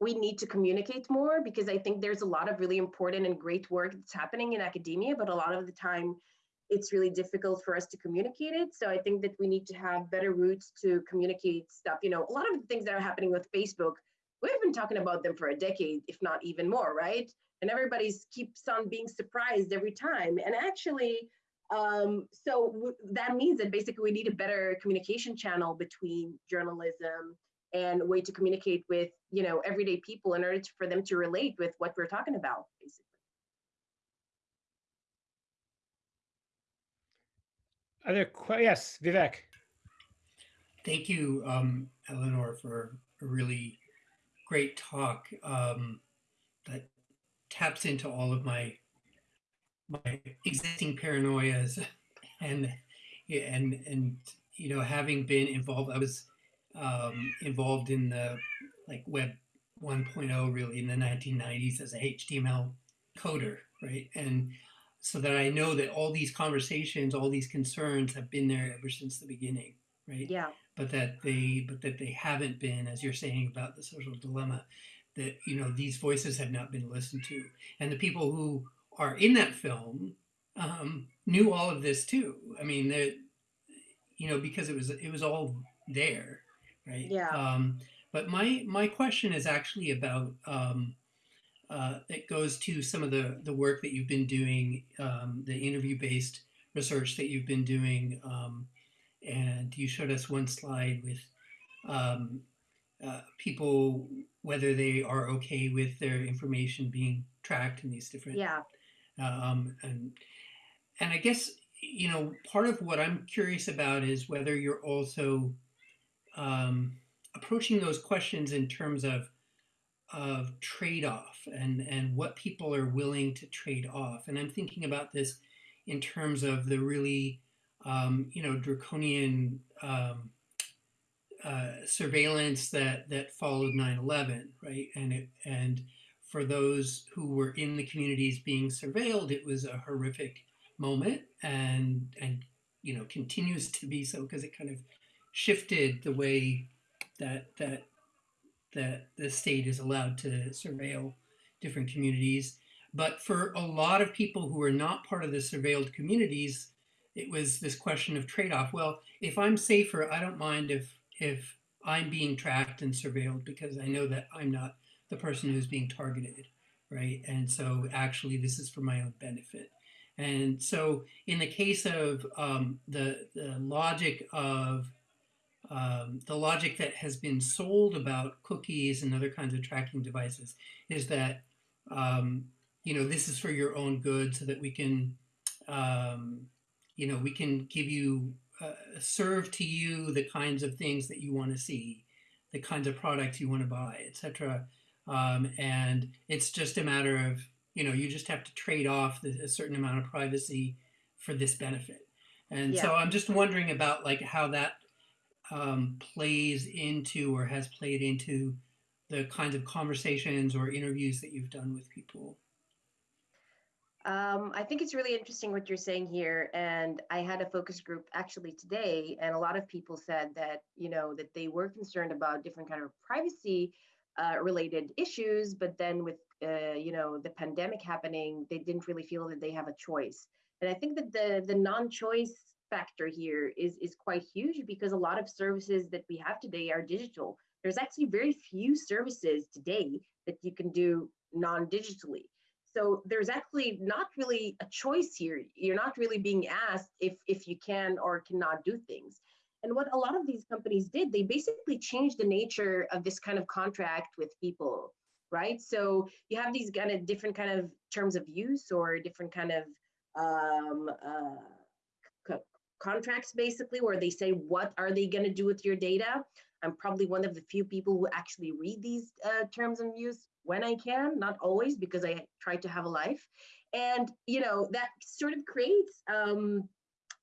we need to communicate more because I think there's a lot of really important and great work that's happening in academia, but a lot of the time it's really difficult for us to communicate it. So I think that we need to have better routes to communicate stuff. You know, a lot of the things that are happening with Facebook, we've been talking about them for a decade, if not even more, right? And everybody's keeps on being surprised every time. And actually, um, so that means that basically we need a better communication channel between journalism and a way to communicate with you know everyday people in order to, for them to relate with what we're talking about basically. Other yes vivek. Thank you um, Elinor for a really great talk um, that taps into all of my my existing paranoias and and and you know having been involved i was um, involved in the like web 1.0 really in the 1990s as a html coder right? And so that i know that all these conversations all these concerns have been there ever since the beginning right? Yeah. But that they but that they haven't been as you're saying about the social dilemma that you know these voices have not been listened to. And the people who are in that film um, knew all of this too. I mean, that you know, because it was it was all there, right? Yeah. Um, but my my question is actually about um, uh, it goes to some of the the work that you've been doing, um, the interview based research that you've been doing, um, and you showed us one slide with um, uh, people whether they are okay with their information being tracked in these different yeah um, and and I guess you know part of what I'm curious about is whether you're also um, approaching those questions in terms of of trade-off and and what people are willing to trade off. And I'm thinking about this in terms of the really um, you know draconian um, uh, surveillance that that followed 9/11, right? And it and for those who were in the communities being surveilled, it was a horrific moment, and and you know continues to be so because it kind of shifted the way that that that the state is allowed to surveil different communities. But for a lot of people who are not part of the surveilled communities, it was this question of trade-off. Well, if I'm safer, I don't mind if if I'm being tracked and surveilled because I know that I'm not the person who's being targeted, right? And so actually this is for my own benefit. And so in the case of um, the, the logic of um, the logic that has been sold about cookies and other kinds of tracking devices is that um, you know this is for your own good so that we can um, you know we can give you uh, serve to you the kinds of things that you want to see the kinds of products you want to buy etc um, and it's just a matter of you know you just have to trade off the, a certain amount of privacy for this benefit and Yeah. so i'm just wondering about like how that um, plays into or has played into the kinds of conversations or interviews that you've done with people Um, I think it's really interesting what you're saying here. And I had a focus group actually today, and a lot of people said that, you know, that they were concerned about different kind of privacy uh, related issues, but then with, uh, you know, the pandemic happening, they didn't really feel that they have a choice. And I think that the the non-choice factor here is is quite huge because a lot of services that we have today are digital. There's actually very few services today that you can do non-digitally. So there's actually not really a choice here. You're not really being asked if if you can or cannot do things. And what a lot of these companies did, they basically changed the nature of this kind of contract with people, right? So you have these kind of different kind of terms of use or different kind of um, uh, co- contracts, basically, where they say what are they going to do with your data. I'm probably one of the few people who actually read these uh, terms of use when I can, not always, because I try to have a life. And you know that sort of creates, um,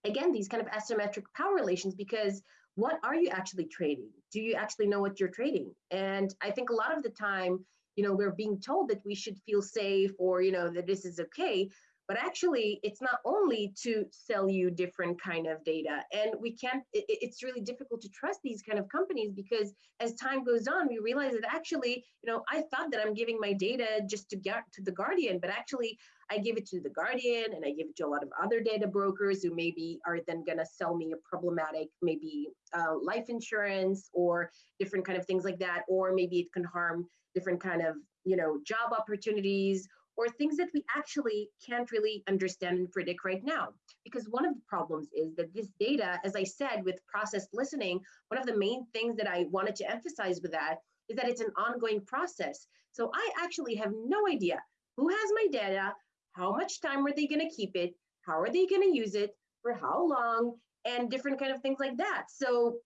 again, these kind of asymmetric power relations because what are you actually trading? Do you actually know what you're trading? And I think a lot of the time, you know, we're being told that we should feel safe or you know that this is okay, but actually it's not only to sell you different kind of data. And we can't it, it's really difficult to trust these kind of companies because as time goes on we realize that actually you know i thought that i'm giving my data just to get to the guardian but actually i give it to the guardian and i give it to a lot of other data brokers who maybe are then going to sell me a problematic maybe uh, life insurance or different kind of things like that. Or maybe it can harm different kind of you know job opportunities or things that we actually can't really understand and predict right now. Because one of the problems is that this data, as I said, with processed listening, one of the main things that I wanted to emphasize with that is that it's an ongoing process. So I actually have no idea who has my data, how much time are they going to keep it, how are they going to use it, for how long, and different kind of things like that. So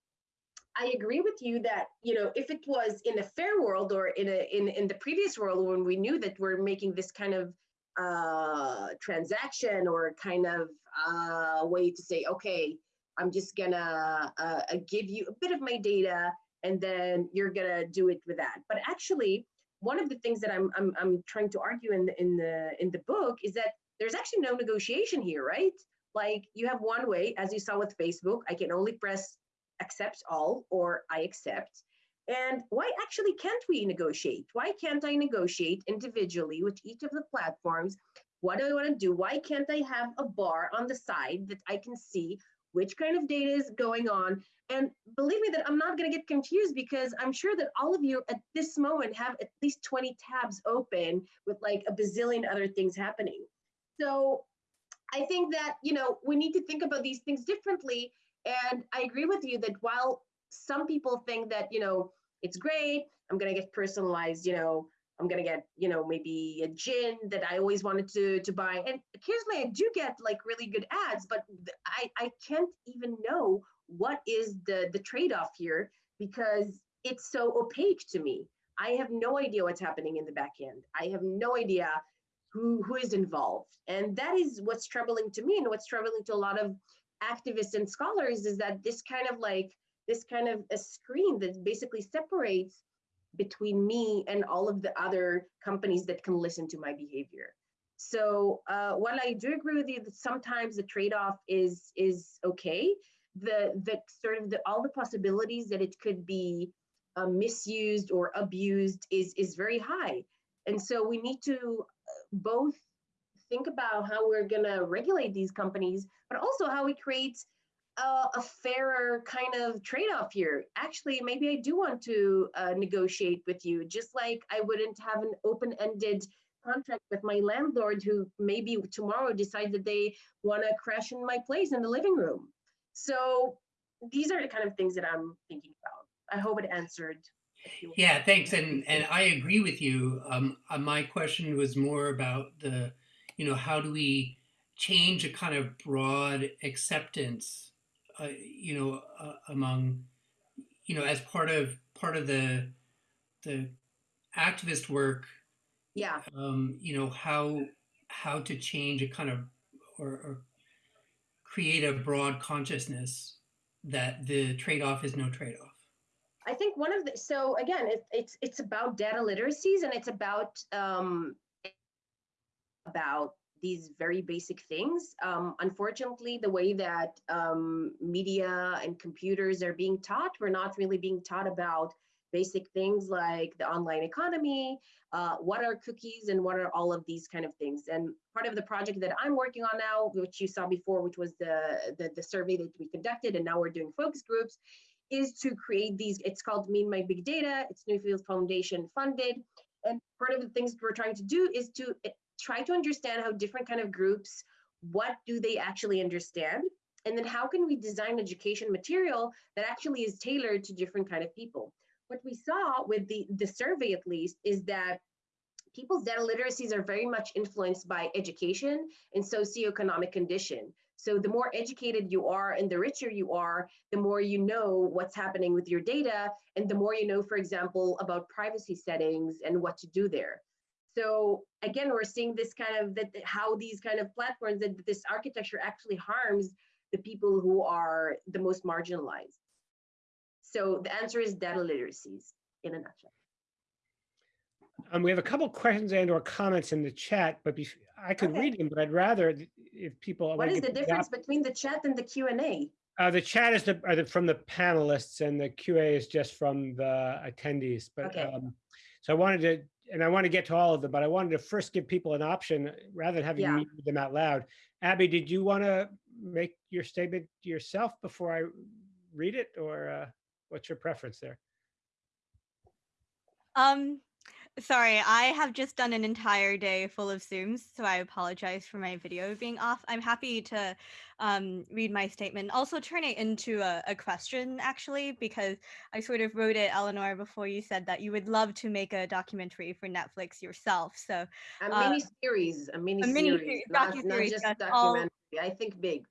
I agree with you that you know if it was in a fair world or in a in in the previous world when we knew that we're making this kind of uh, transaction or kind of uh, way to say okay I'm just gonna uh, uh, give you a bit of my data and then you're gonna do it with that. But actually, one of the things that I'm I'm I'm trying to argue in the in the in the book is that there's actually no negotiation here, right? Like you have one way, as you saw with Facebook, I can only press accept all or I accept. And why actually can't we negotiate? Why can't I negotiate individually with each of the platforms? What do I want to do? Why can't I have a bar on the side that I can see which kind of data is going on? And believe me that I'm not going to get confused because I'm sure that all of you at this moment have at least 20 tabs open with like a bazillion other things happening. So I think that, you know, we need to think about these things differently and I agree with you that while some people think that, you know, it's great, I'm going to get personalized, you know, I'm going to get, you know, maybe a gin that I always wanted to, to buy. And occasionally I do get like really good ads, but I, I can't even know what is the, the trade-off here because it's so opaque to me. I have no idea what's happening in the back end. I have no idea who, who is involved. And that is what's troubling to me and what's troubling to a lot of activists and scholars is that this kind of like this kind of a screen that basically separates between me and all of the other companies that can listen to my behavior. So uh, while I do agree with you that sometimes the trade-off is is okay, the the sort of the all the possibilities that it could be uh, misused or abused is is very high, and so we need to uh, both think about how we're going to regulate these companies, but also how we create uh, a fairer kind of trade-off here. Actually, maybe I do want to uh, negotiate with you, just like I wouldn't have an open-ended contract with my landlord who maybe tomorrow decide that they want to crash in my place in the living room. So these are the kind of things that I'm thinking about. I hope it answered. Yeah, thanks. And and I agree with you. Um, uh, my question was more about the, you know, how do we change a kind of broad acceptance, uh, you know, uh, among, you know, as part of part of the the activist work yeah. um, you know how how to change a kind of or, or create a broad consciousness that the trade-off is no trade-off? I think one of the so again it, it's it's about data literacies and it's about um about these very basic things. Um, unfortunately, the way that um, media and computers are being taught, we're not really being taught about basic things like the online economy, uh, what are cookies and what are all of these kind of things. And part of the project that I'm working on now, which you saw before, which was the, the, the survey that we conducted, and now we're doing focus groups, is to create these, it's called Me and My Big Data, it's Nuffield Foundation funded. And part of the things we're trying to do is to try to understand how different kind of groups, what do they actually understand? And then how can we design education material that actually is tailored to different kind of people? what we saw with the, the survey at least is that people's data literacies are very much influenced by education and socioeconomic condition. So the more educated you are and the richer you are, the more you know what's happening with your data and the more you know, for example, about privacy settings and what to do there. So again, we're seeing this kind of that how these kind of platforms that this architecture actually harms the people who are the most marginalized. So the answer is data literacies in a nutshell. Um, we have a couple questions and or comments in the chat, but I could okay. read them, but I'd rather if people. What is the difference between the chat and the Q and A? Uh, the chat is the, the, from the panelists and the QA is just from the attendees. But okay. um, so I wanted to, and I want to get to all of them, but I wanted to first give people an option rather than having yeah. read them out loud. Abby, did you want to make your statement yourself before I read it or? Uh... What's your preference there? Um, sorry, I have just done an entire day full of Zooms, so I apologize for my video being off. I'm happy to um, read my statement, also turn it into a, a, question, actually, because I sort of wrote it, Elinor, before you said that you would love to make a documentary for Netflix yourself. So a uh, mini series, a mini, a mini series, not, not just documentary. All, I think big.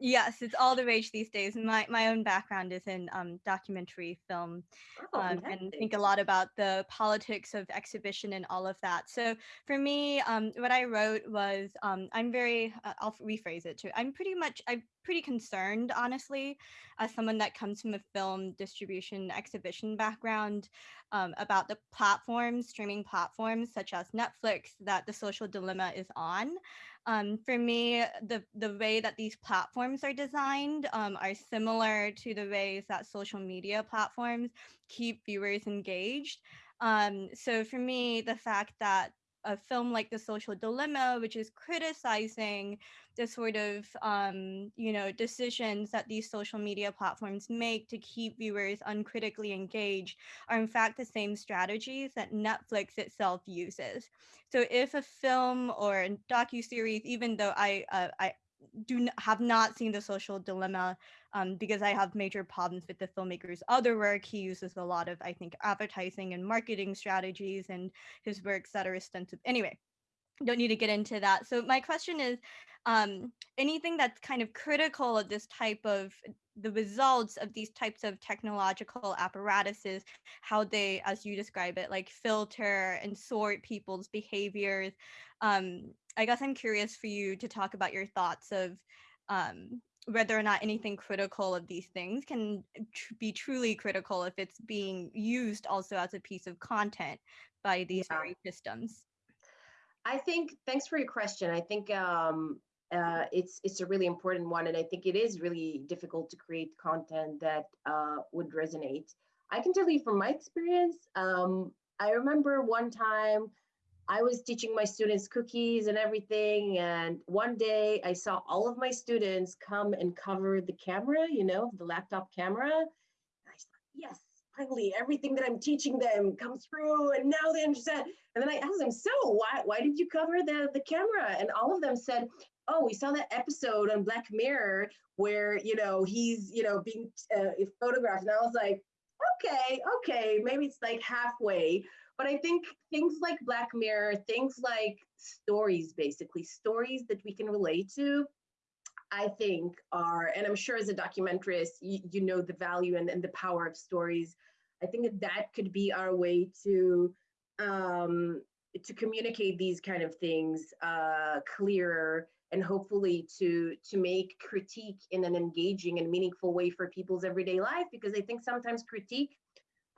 Yes, it's all the rage these days. My my own background is in um, documentary film, oh, um, and think a lot about the politics of exhibition and all of that. So for me, um, what I wrote was um, I'm very uh, I'll rephrase it too. I'm pretty much I'm pretty concerned, honestly, as someone that comes from a film distribution exhibition background, um, about the platforms, streaming platforms such as Netflix, that the social dilemma is on. Um, for me, the, the way that these platforms are designed um, are similar to the ways that social media platforms keep viewers engaged. Um, so for me, the fact that a film like The Social Dilemma, which is criticizing the sort of um, you know decisions that these social media platforms make to keep viewers uncritically engaged, are in fact the same strategies that Netflix itself uses. So if a film or a docu series, even though I uh, I do have not seen the social dilemma um, because I have major problems with the filmmaker's other work. He uses a lot of, I think, advertising and marketing strategies and his works that are extensive. Anyway, don't need to get into that. So my question is, um, anything that's kind of critical of this type of the results of these types of technological apparatuses, how they, as you describe it, like filter and sort people's behaviors. Um, I guess I'm curious for you to talk about your thoughts of um, whether or not anything critical of these things can tr- be truly critical if it's being used also as a piece of content by these Yeah. systems. I think thanks for your question. I think um, uh, it's it's a really important one, and I think it is really difficult to create content that uh, would resonate. I can tell you from my experience. Um, I remember one time I was teaching my students cookies and everything, and one day I saw all of my students come and cover the camera, you know, the laptop camera. And I thought, yes, finally, everything that I'm teaching them comes through, and now they understand. And then I asked them, so why why did you cover the the camera? And all of them said, oh, we saw that episode on Black Mirror where you know he's you know being uh, photographed, and I was like, okay, okay, maybe it's like halfway. But I think things like Black Mirror, things like stories, basically stories that we can relate to, I think are, and I'm sure as a documentarist, you, you know the value and, and the power of stories. I think that that could be our way to um, to communicate these kind of things uh, clearer and hopefully to to make critique in an engaging and meaningful way for people's everyday life. Because I think sometimes critique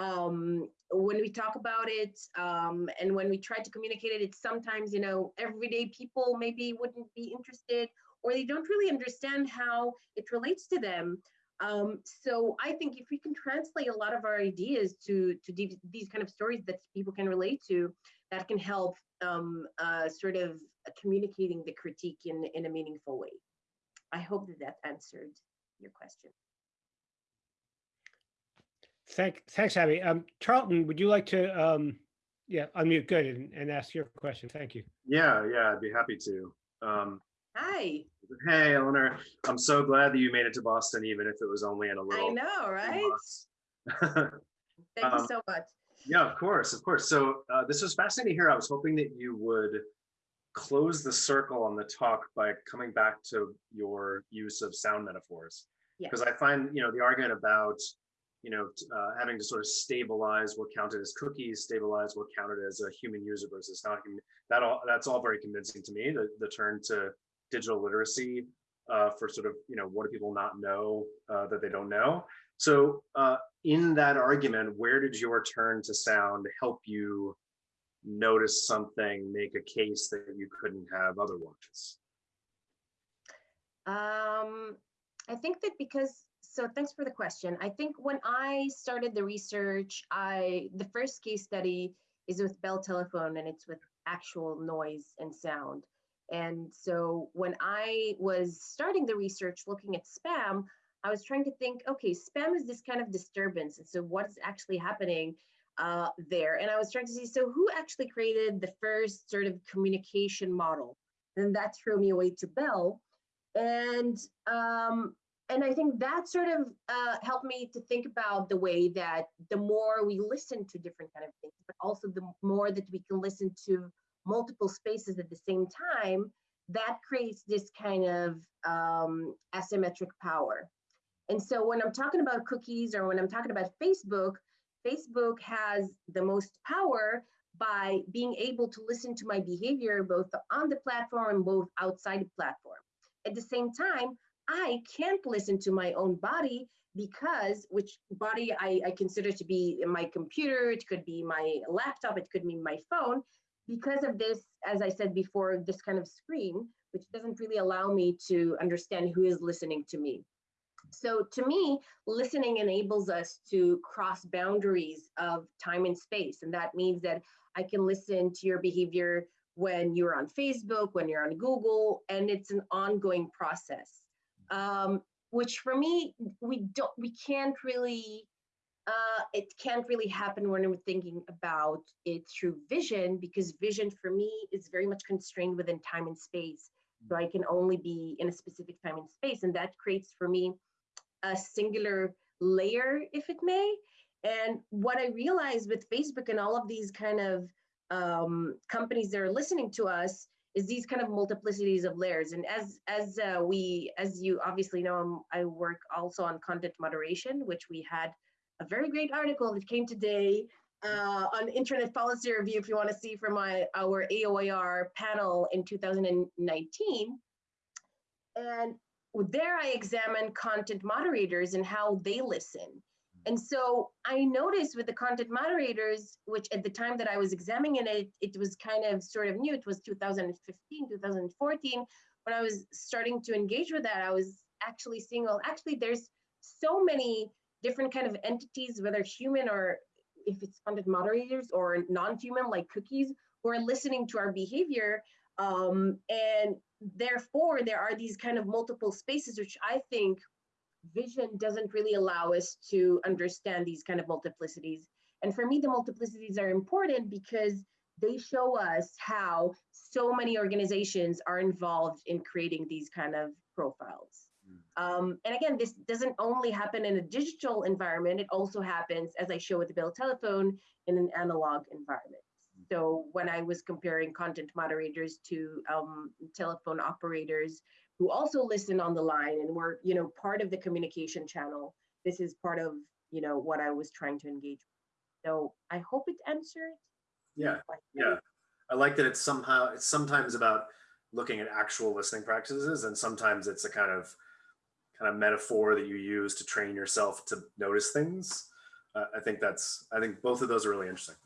um, when we talk about it um, and when we try to communicate it, it's sometimes, you know, everyday people maybe wouldn't be interested or they don't really understand how it relates to them. Um, so I think if we can translate a lot of our ideas to, to these, kind of stories that people can relate to, that can help um, uh, sort of communicating the critique in, in a meaningful way. I hope that that answered your question. Thank, thanks, Abby. Um, Charlton, would you like to, um, yeah, unmute, good, and, and ask your question. Thank you. Yeah, yeah, I'd be happy to. Um, Hi, hey, Elinor, I'm so glad that you made it to Boston, even if it was only in a little. I know, right? bus. Thank you Um, so much. yeah, of course, of course. So uh, this was fascinating to hear. I was hoping that you would close the circle on the talk by coming back to your use of sound metaphors. Yeah. Because I find, you know, the argument about, you know, uh, having to sort of stabilize what counted as cookies, stabilize what counted as a human user versus not human, that all, that's all very convincing to me, the, the turn to digital literacy uh, for sort of, you know, what do people not know uh, that they don't know? So uh, in that argument, where did your turn to sound help you notice something, make a case that you couldn't have otherwise? Um, I think that because, so thanks for the question. I think when I started the research, I, the first case study is with Bell Telephone and it's with actual noise and sound. And so when I was starting the research looking at spam, I was trying to think, okay, spam is this kind of disturbance. And so what is actually happening uh, there? And I was trying to see, so who actually created the first sort of communication model? And that threw me away to Bell. And um, and I think that sort of uh, helped me to think about the way that the more we listen to different kind of things, but also the more that we can listen to multiple spaces at the same time, that creates this kind of um, asymmetric power. And so when I'm talking about cookies or when I'm talking about Facebook, Facebook has the most power by being able to listen to my behavior both on the platform and both outside the platform. At the same time, I can't listen to my own body because which body I, I consider to be my computer, it could be my laptop, it could be my phone, because of this, as I said before, this kind of screen, which doesn't really allow me to understand who is listening to me. So to me, listening enables us to cross boundaries of time and space. And that means that I can listen to your behavior when you're on Facebook, when you're on Google, and it's an ongoing process. Um, which for me, we don't, we can't really, uh, it can't really happen when we're thinking about it through vision, because vision for me is very much constrained within time and space. So I can only be in a specific time and space, and that creates for me a singular layer, if it may. And what I realized with Facebook and all of these kind of um, companies that are listening to us is these kind of multiplicities of layers. And as as uh, we, as you obviously know, I'm, I work also on content moderation, which we had a very great article that came today uh, on internet policy review. If you want to see from my our AOIR panel in 2019, and there I examine content moderators and how they listen. And so I noticed with the content moderators, which at the time that I was examining it, it was kind of sort of new. It was 2015, 2014. When I was starting to engage with that, I was actually seeing, well, actually there's so many different kind of entities, whether human or if it's content moderators or non-human like cookies, who are listening to our behavior. Um, and therefore, there are these kind of multiple spaces, which I think vision doesn't really allow us to understand these kind of multiplicities. And for me, the multiplicities are important because they show us how so many organizations are involved in creating these kind of profiles. Um, and again, this doesn't only happen in a digital environment, it also happens, as I show with the Bell telephone, in an analog environment. So when I was comparing content moderators to um, telephone operators who also listen on the line and were, you know, part of the communication channel, this is part of, you know, what I was trying to engage with. So I hope it answered. Yeah, yeah. I like that it's somehow, it's sometimes about looking at actual listening practices and sometimes it's a kind of kind of metaphor that you use to train yourself to notice things. Uh, I think that's, I think both of those are really interesting.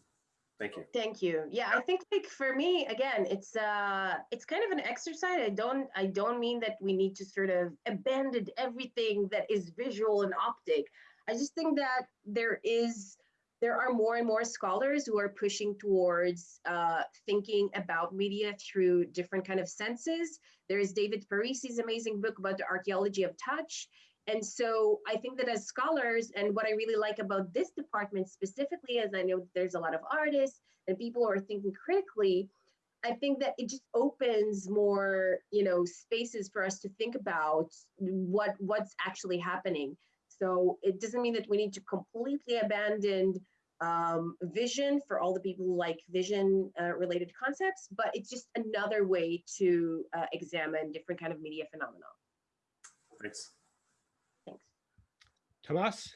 Thank you. Thank you. Yeah, I think like for me, again, it's uh it's kind of an exercise. I don't I don't mean that we need to sort of abandon everything that is visual and optic. I just think that there is there are more and more scholars who are pushing towards uh, thinking about media through different kind of senses. There is David Parisi's amazing book about the archaeology of touch. And so I think that as scholars, and what I really like about this department specifically, as I know there's a lot of artists and people who are thinking critically, I think that it just opens more, you know, spaces for us to think about what what's actually happening. So it doesn't mean that we need to completely abandon um, vision for all the people who like vision uh, related concepts, but it's just another way to uh, examine different kind of media phenomena. Thanks. Thanks. Tomas,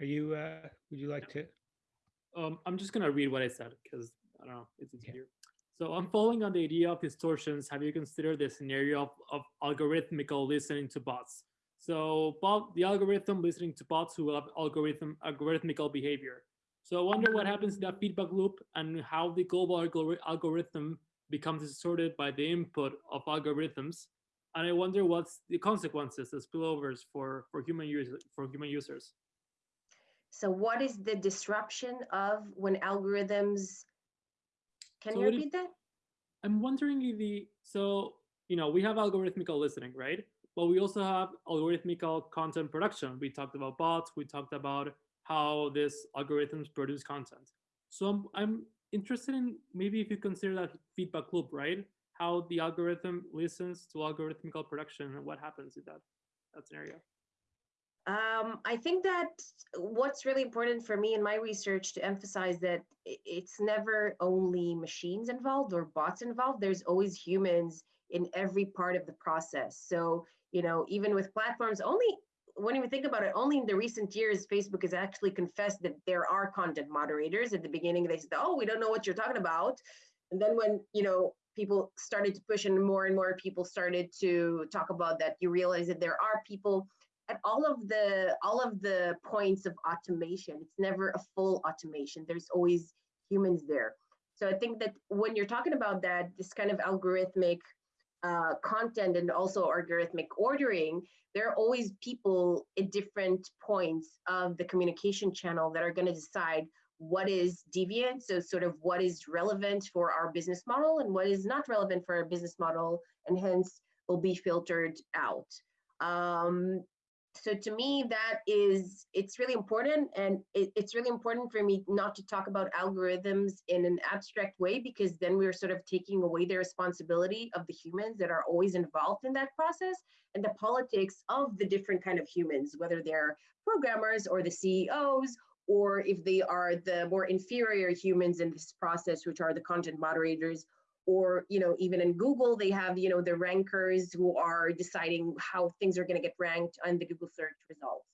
are you, uh, would you like to? Um, I'm just gonna read what I said because I don't know, it's easier. So I'm following on the idea of distortions. Have you considered the scenario of, of algorithmical listening to bots? So bot, the algorithm listening to bots who have algorithm algorithmical behavior. So I wonder what happens in that feedback loop and how the global algori algorithm becomes distorted by the input of algorithms. And I wonder what's the consequences, the spillovers for, for human users for human users. So what is the disruption of when algorithms, can So you repeat that? I'm wondering if the, so, you know, we have algorithmical listening, right? But we also have algorithmical content production. We talked about bots, we talked about how these algorithms produce content. So I'm, I'm interested in maybe if you consider that feedback loop, right? How the algorithm listens to algorithmical production and what happens in that, that scenario. Um, I think that what's really important for me in my research to emphasize that it's never only machines involved or bots involved. There's always humans in every part of the process. So, you know, even with platforms, only when you think about it, only in the recent years, Facebook has actually confessed that there are content moderators. At the beginning, they said, "Oh, we don't know what you're talking about," and then when you know people started to push and more and more people started to talk about that, you realize that there are people at all of the all of the points of automation it's never a full automation. There's always humans there. So i think that when you're talking about that this kind of algorithmic uh, content and also algorithmic ordering there are always people at different points of the communication channel that are going to decide what is deviant so sort of what is relevant for our business model and what is not relevant for our business model and hence will be filtered out. Um, so to me that is it's really important and it, it's really important for me not to talk about algorithms in an abstract way because then we're sort of taking away the responsibility of the humans that are always involved in that process and the politics of the different kind of humans whether they're programmers or the ceos or if they are the more inferior humans in this process which are the content moderators or you know even in google they have you know the rankers who are deciding how things are going to get ranked on the google search results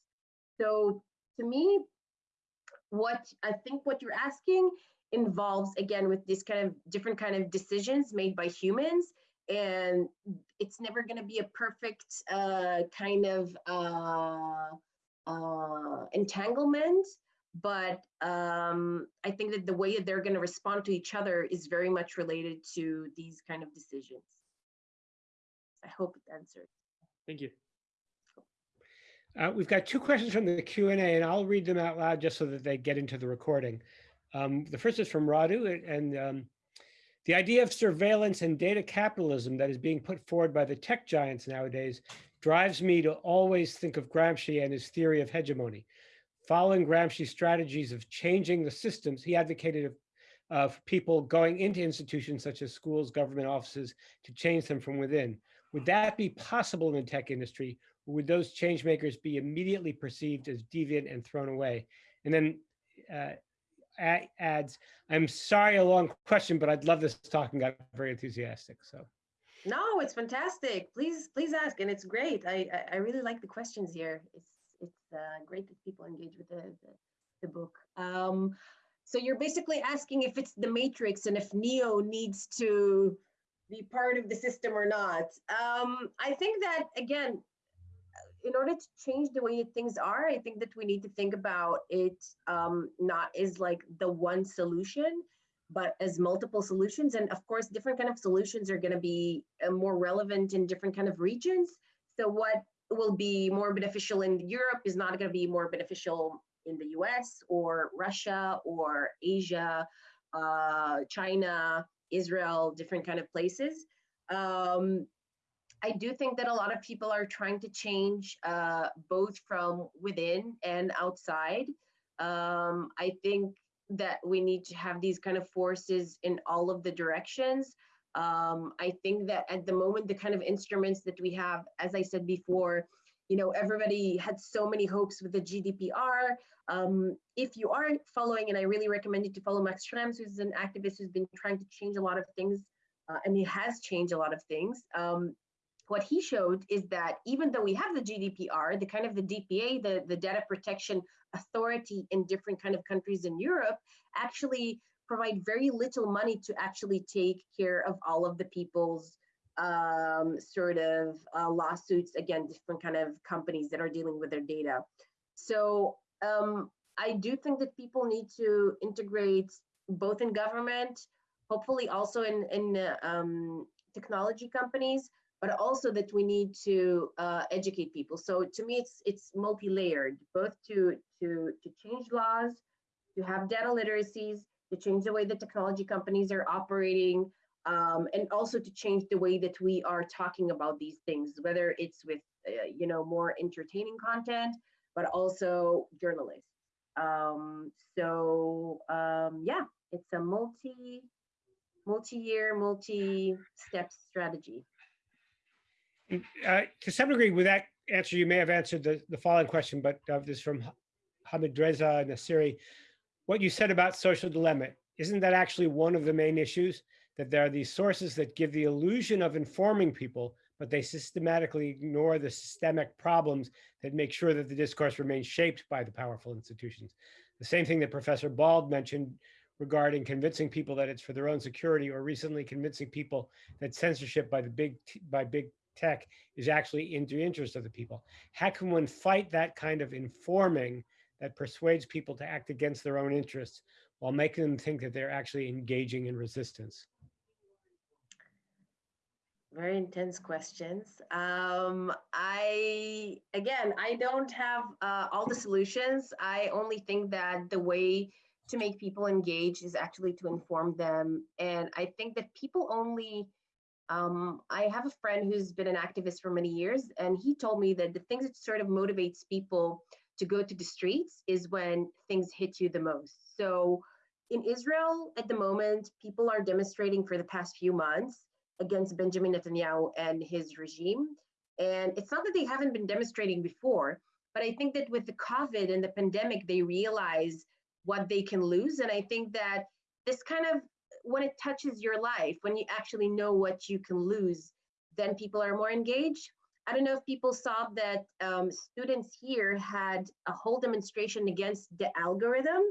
so to me what i think what you're asking involves again with this kind of different kind of decisions made by humans and it's never going to be a perfect uh, kind of uh, uh, entanglement. But um, I think that the way that they're going to respond to each other is very much related to these kind of decisions. I hope it answered. Thank you. Uh, we've got two questions from the Q and A, and I'll read them out loud just so that they get into the recording. Um, the first is from Radu, and, and um, the idea of surveillance and data capitalism that is being put forward by the tech giants nowadays drives me to always think of Gramsci and his theory of hegemony. Following Gramsci's strategies of changing the systems, he advocated of, people going into institutions such as schools, government offices to change them from within. Would that be possible in the tech industry, would those change makers be immediately perceived as deviant and thrown away? And then uh, adds, I'm sorry, a long question, but I'd love this talk and got very enthusiastic. So. No, it's fantastic. Please, please ask, and it's great. I, I, I really like the questions here. It's it's uh, great that people engage with the the, the book. Um, so you're basically asking if it's the Matrix and if Neo needs to be part of the system or not. Um, I think that again, in order to change the way things are, I think that we need to think about it um, not as like the one solution, but as multiple solutions. And of course, different kind of solutions are going to be uh, more relevant in different kind of regions. So what will be more beneficial in Europe is not going to be more beneficial in the US or Russia or Asia, uh, China, Israel, different kind of places. Um, I do think that a lot of people are trying to change uh, both from within and outside. Um, I think that we need to have these kind of forces in all of the directions. Um, I think that at the moment, the kind of instruments that we have, as I said before, you know, everybody had so many hopes with the GDPR. Um, if you are following, and I really recommend you to follow Max Schrems, who's an activist who's been trying to change a lot of things, uh, and he has changed a lot of things. Um, what he showed is that even though we have the GDPR, the kind of the DPA, the, the data protection authority in different kind of countries in Europe, actually provide very little money to actually take care of all of the people's um, sort of uh, lawsuits against different kind of companies that are dealing with their data. So um, I do think that people need to integrate both in government, hopefully also in, in um, technology companies, but also that we need to uh, educate people. So to me, it's it's multi-layered, both to to to change laws, to have data literacies, to change the way the technology companies are operating, um, and also to change the way that we are talking about these things, whether it's with uh, you know more entertaining content, but also journalists. Um, so um, yeah, it's a multi multi-year, multi-step strategy uh, to some degree, with that answer, you may have answered the, the following question, but uh, this is from Hamid Reza Nasiri. What you said about social dilemma, isn't that actually one of the main issues? That there are these sources that give the illusion of informing people, but they systematically ignore the systemic problems that make sure that the discourse remains shaped by the powerful institutions. The same thing that Professor Bald mentioned regarding convincing people that it's for their own security or recently convincing people that censorship by the big by big tech is actually in the interest of the people. How can one fight that kind of informing that persuades people to act against their own interests while making them think that they're actually engaging in resistance? Very intense questions. Um, I, again, I don't have uh, all the solutions. I only think that the way to make people engage is actually to inform them. And I think that people only um, I have a friend who's been an activist for many years, and he told me that the things that sort of motivates people to go to the streets is when things hit you the most. So in Israel at the moment, people are demonstrating for the past few months against Benjamin Netanyahu and his regime. And it's not that they haven't been demonstrating before, but I think that with the COVID and the pandemic, they realize what they can lose. And I think that this kind of when it touches your life, when you actually know what you can lose, then people are more engaged. I don't know if people saw that um, students here had a whole demonstration against the algorithm.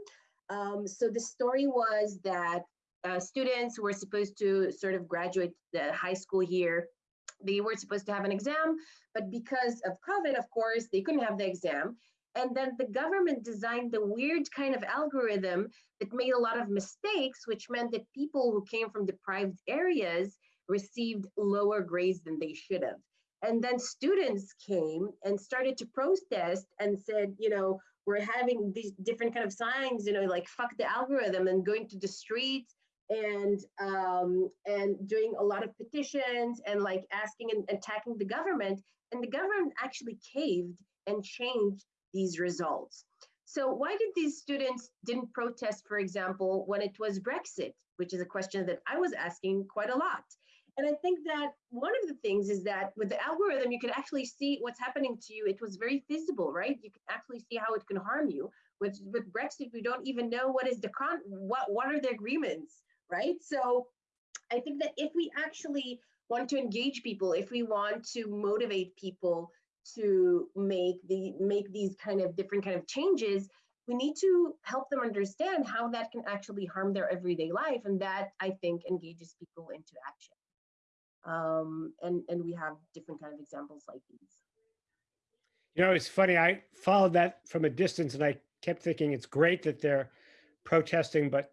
Um, so the story was that uh, students were supposed to sort of graduate the high school here. They were supposed to have an exam, but because of COVID, of course, they couldn't have the exam. And then the government designed the weird kind of algorithm that made a lot of mistakes, which meant that people who came from deprived areas received lower grades than they should have. And then students came and started to protest and said, you know, we're having these different kind of signs, you know, like fuck the algorithm and going to the streets and um, and doing a lot of petitions and like asking and attacking the government. And the government actually caved and changed these results. So why did these students didn't protest, for example, when it was Brexit, which is a question that I was asking quite a lot. And I think that one of the things is that with the algorithm, you can actually see what's happening to you. It was very visible, right? You can actually see how it can harm you. With with Brexit, we don't even know what is the con what what are the agreements, right? So I think that if we actually want to engage people, if we want to motivate people to make the make these kind of different kind of changes, we need to help them understand how that can actually harm their everyday life, and that I think engages people into action. Um, and and we have different kind of examples like these. You know, it's funny. I followed that from a distance, and I kept thinking it's great that they're protesting, but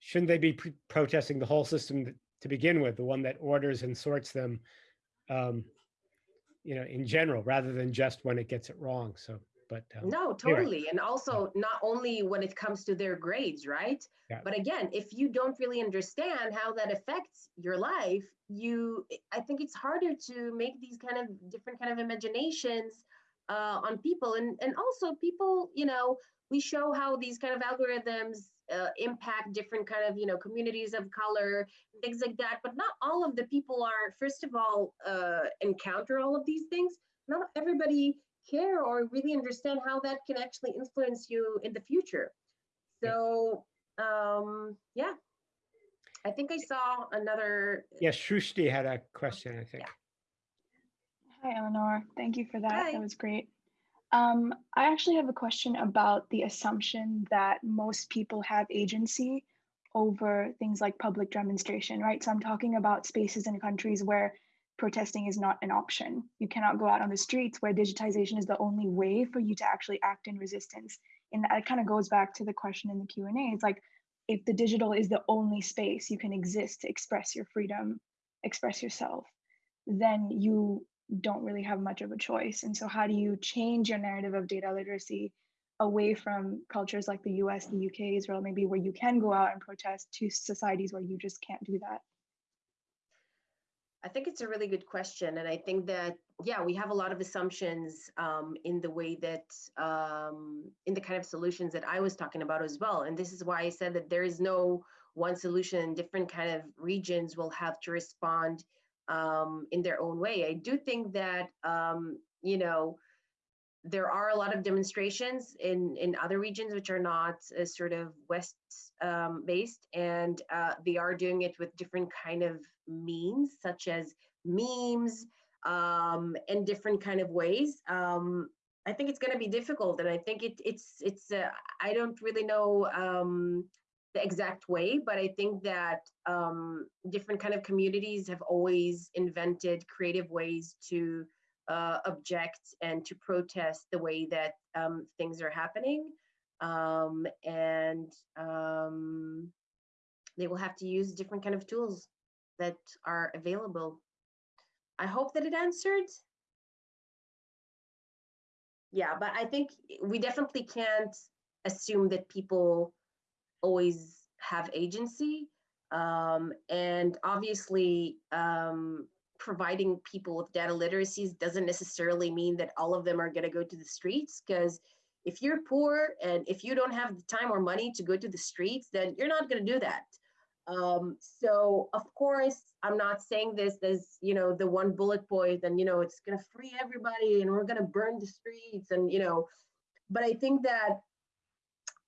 shouldn't they be protesting the whole system to begin with, the one that orders and sorts them? Um, you know, in general, rather than just when it gets it wrong. So, but um, no, totally. Anyway. And also not only when it comes to their grades, right? Yeah. But again, if you don't really understand how that affects your life, you, I think it's harder to make these kind of different kind of imaginations uh, on people. And, and also people, you know, we show how these kind of algorithms uh, impact different kind of you know communities of color things like that but not all of the people are first of all uh, encounter all of these things not everybody care or really understand how that can actually influence you in the future so um yeah i think i saw another yes Shrushti had a question i think yeah. hi elinor thank you for that Hi. that was great um, I actually have a question about the assumption that most people have agency over things like public demonstration, right? So I'm talking about spaces in countries where protesting is not an option. You cannot go out on the streets where digitization is the only way for you to actually act in resistance. And that kind of goes back to the question in the Q&A. It's like, if the digital is the only space you can exist to express your freedom, express yourself, then you don't really have much of a choice. And so, how do you change your narrative of data literacy away from cultures like the US, the UK, Israel, maybe where you can go out and protest to societies where you just can't do that? I think it's a really good question. And I think that, yeah, we have a lot of assumptions um, in the way that, um, in the kind of solutions that I was talking about as well. And this is why I said that there is no one solution. Different kind of regions will have to respond um, in their own way. I do think that um, you know there are a lot of demonstrations in in other regions which are not uh, sort of west um, based, and uh, they are doing it with different kind of means, such as memes um, and different kind of ways. Um, I think it's going to be difficult, and I think it, it's it's. Uh, I don't really know um, the exact way, but I think that um, different kind of communities have always invented creative ways to uh, object and to protest the way that um, things are happening. Um, and um, they will have to use different kind of tools that are available. I hope that it answered. Yeah, but I think we definitely can't assume that people always have agency. Um, and obviously, um, providing people with data literacies doesn't necessarily mean that all of them are going to go to the streets because if you're poor and if you don't have the time or money to go to the streets, then you're not going to do that. Um, so of course, I'm not saying this as you know the one bullet point, and you know it's going to free everybody, and we're going to burn the streets, and you know, but I think that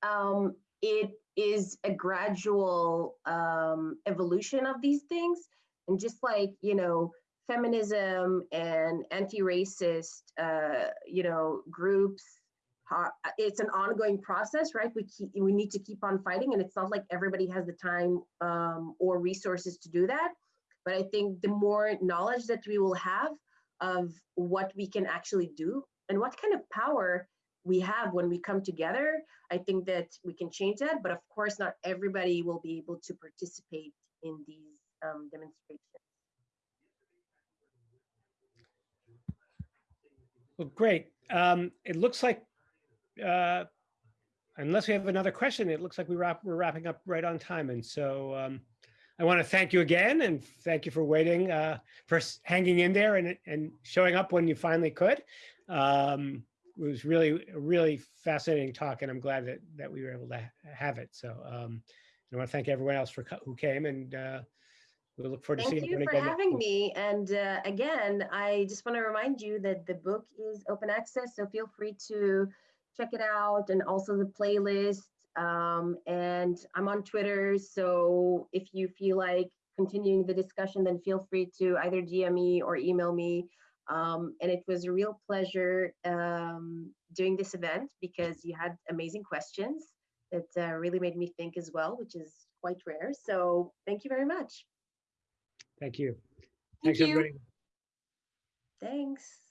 um, it is a gradual um, evolution of these things. And just like, you know, feminism and anti-racist, uh, you know, groups it's an ongoing process, right? We keep, we need to keep on fighting and it's not like everybody has the time um, or resources to do that. But I think the more knowledge that we will have of what we can actually do and what kind of power we have when we come together, I think that we can change that. But of course, not everybody will be able to participate in these um, demonstrations. Well, great. Um, it looks like, uh, unless we have another question, it looks like we wrap, we're wrapping up right on time. And so um, I want to thank you again and thank you for waiting, uh, for hanging in there and, and showing up when you finally could. Um, it was really, really fascinating talk and I'm glad that, that we were able to ha- have it. So um, I want to thank everyone else for who came and uh, we look forward to Thank seeing you everyone for having me. And uh, again, I just want to remind you that the book is open access, so feel free to check it out and also the playlist. Um, and I'm on Twitter, so if you feel like continuing the discussion, then feel free to either DM me or email me. Um, and it was a real pleasure um, doing this event because you had amazing questions that uh, really made me think as well, which is quite rare. So thank you very much. Thank you. Thank Thanks, you. everybody. Thanks.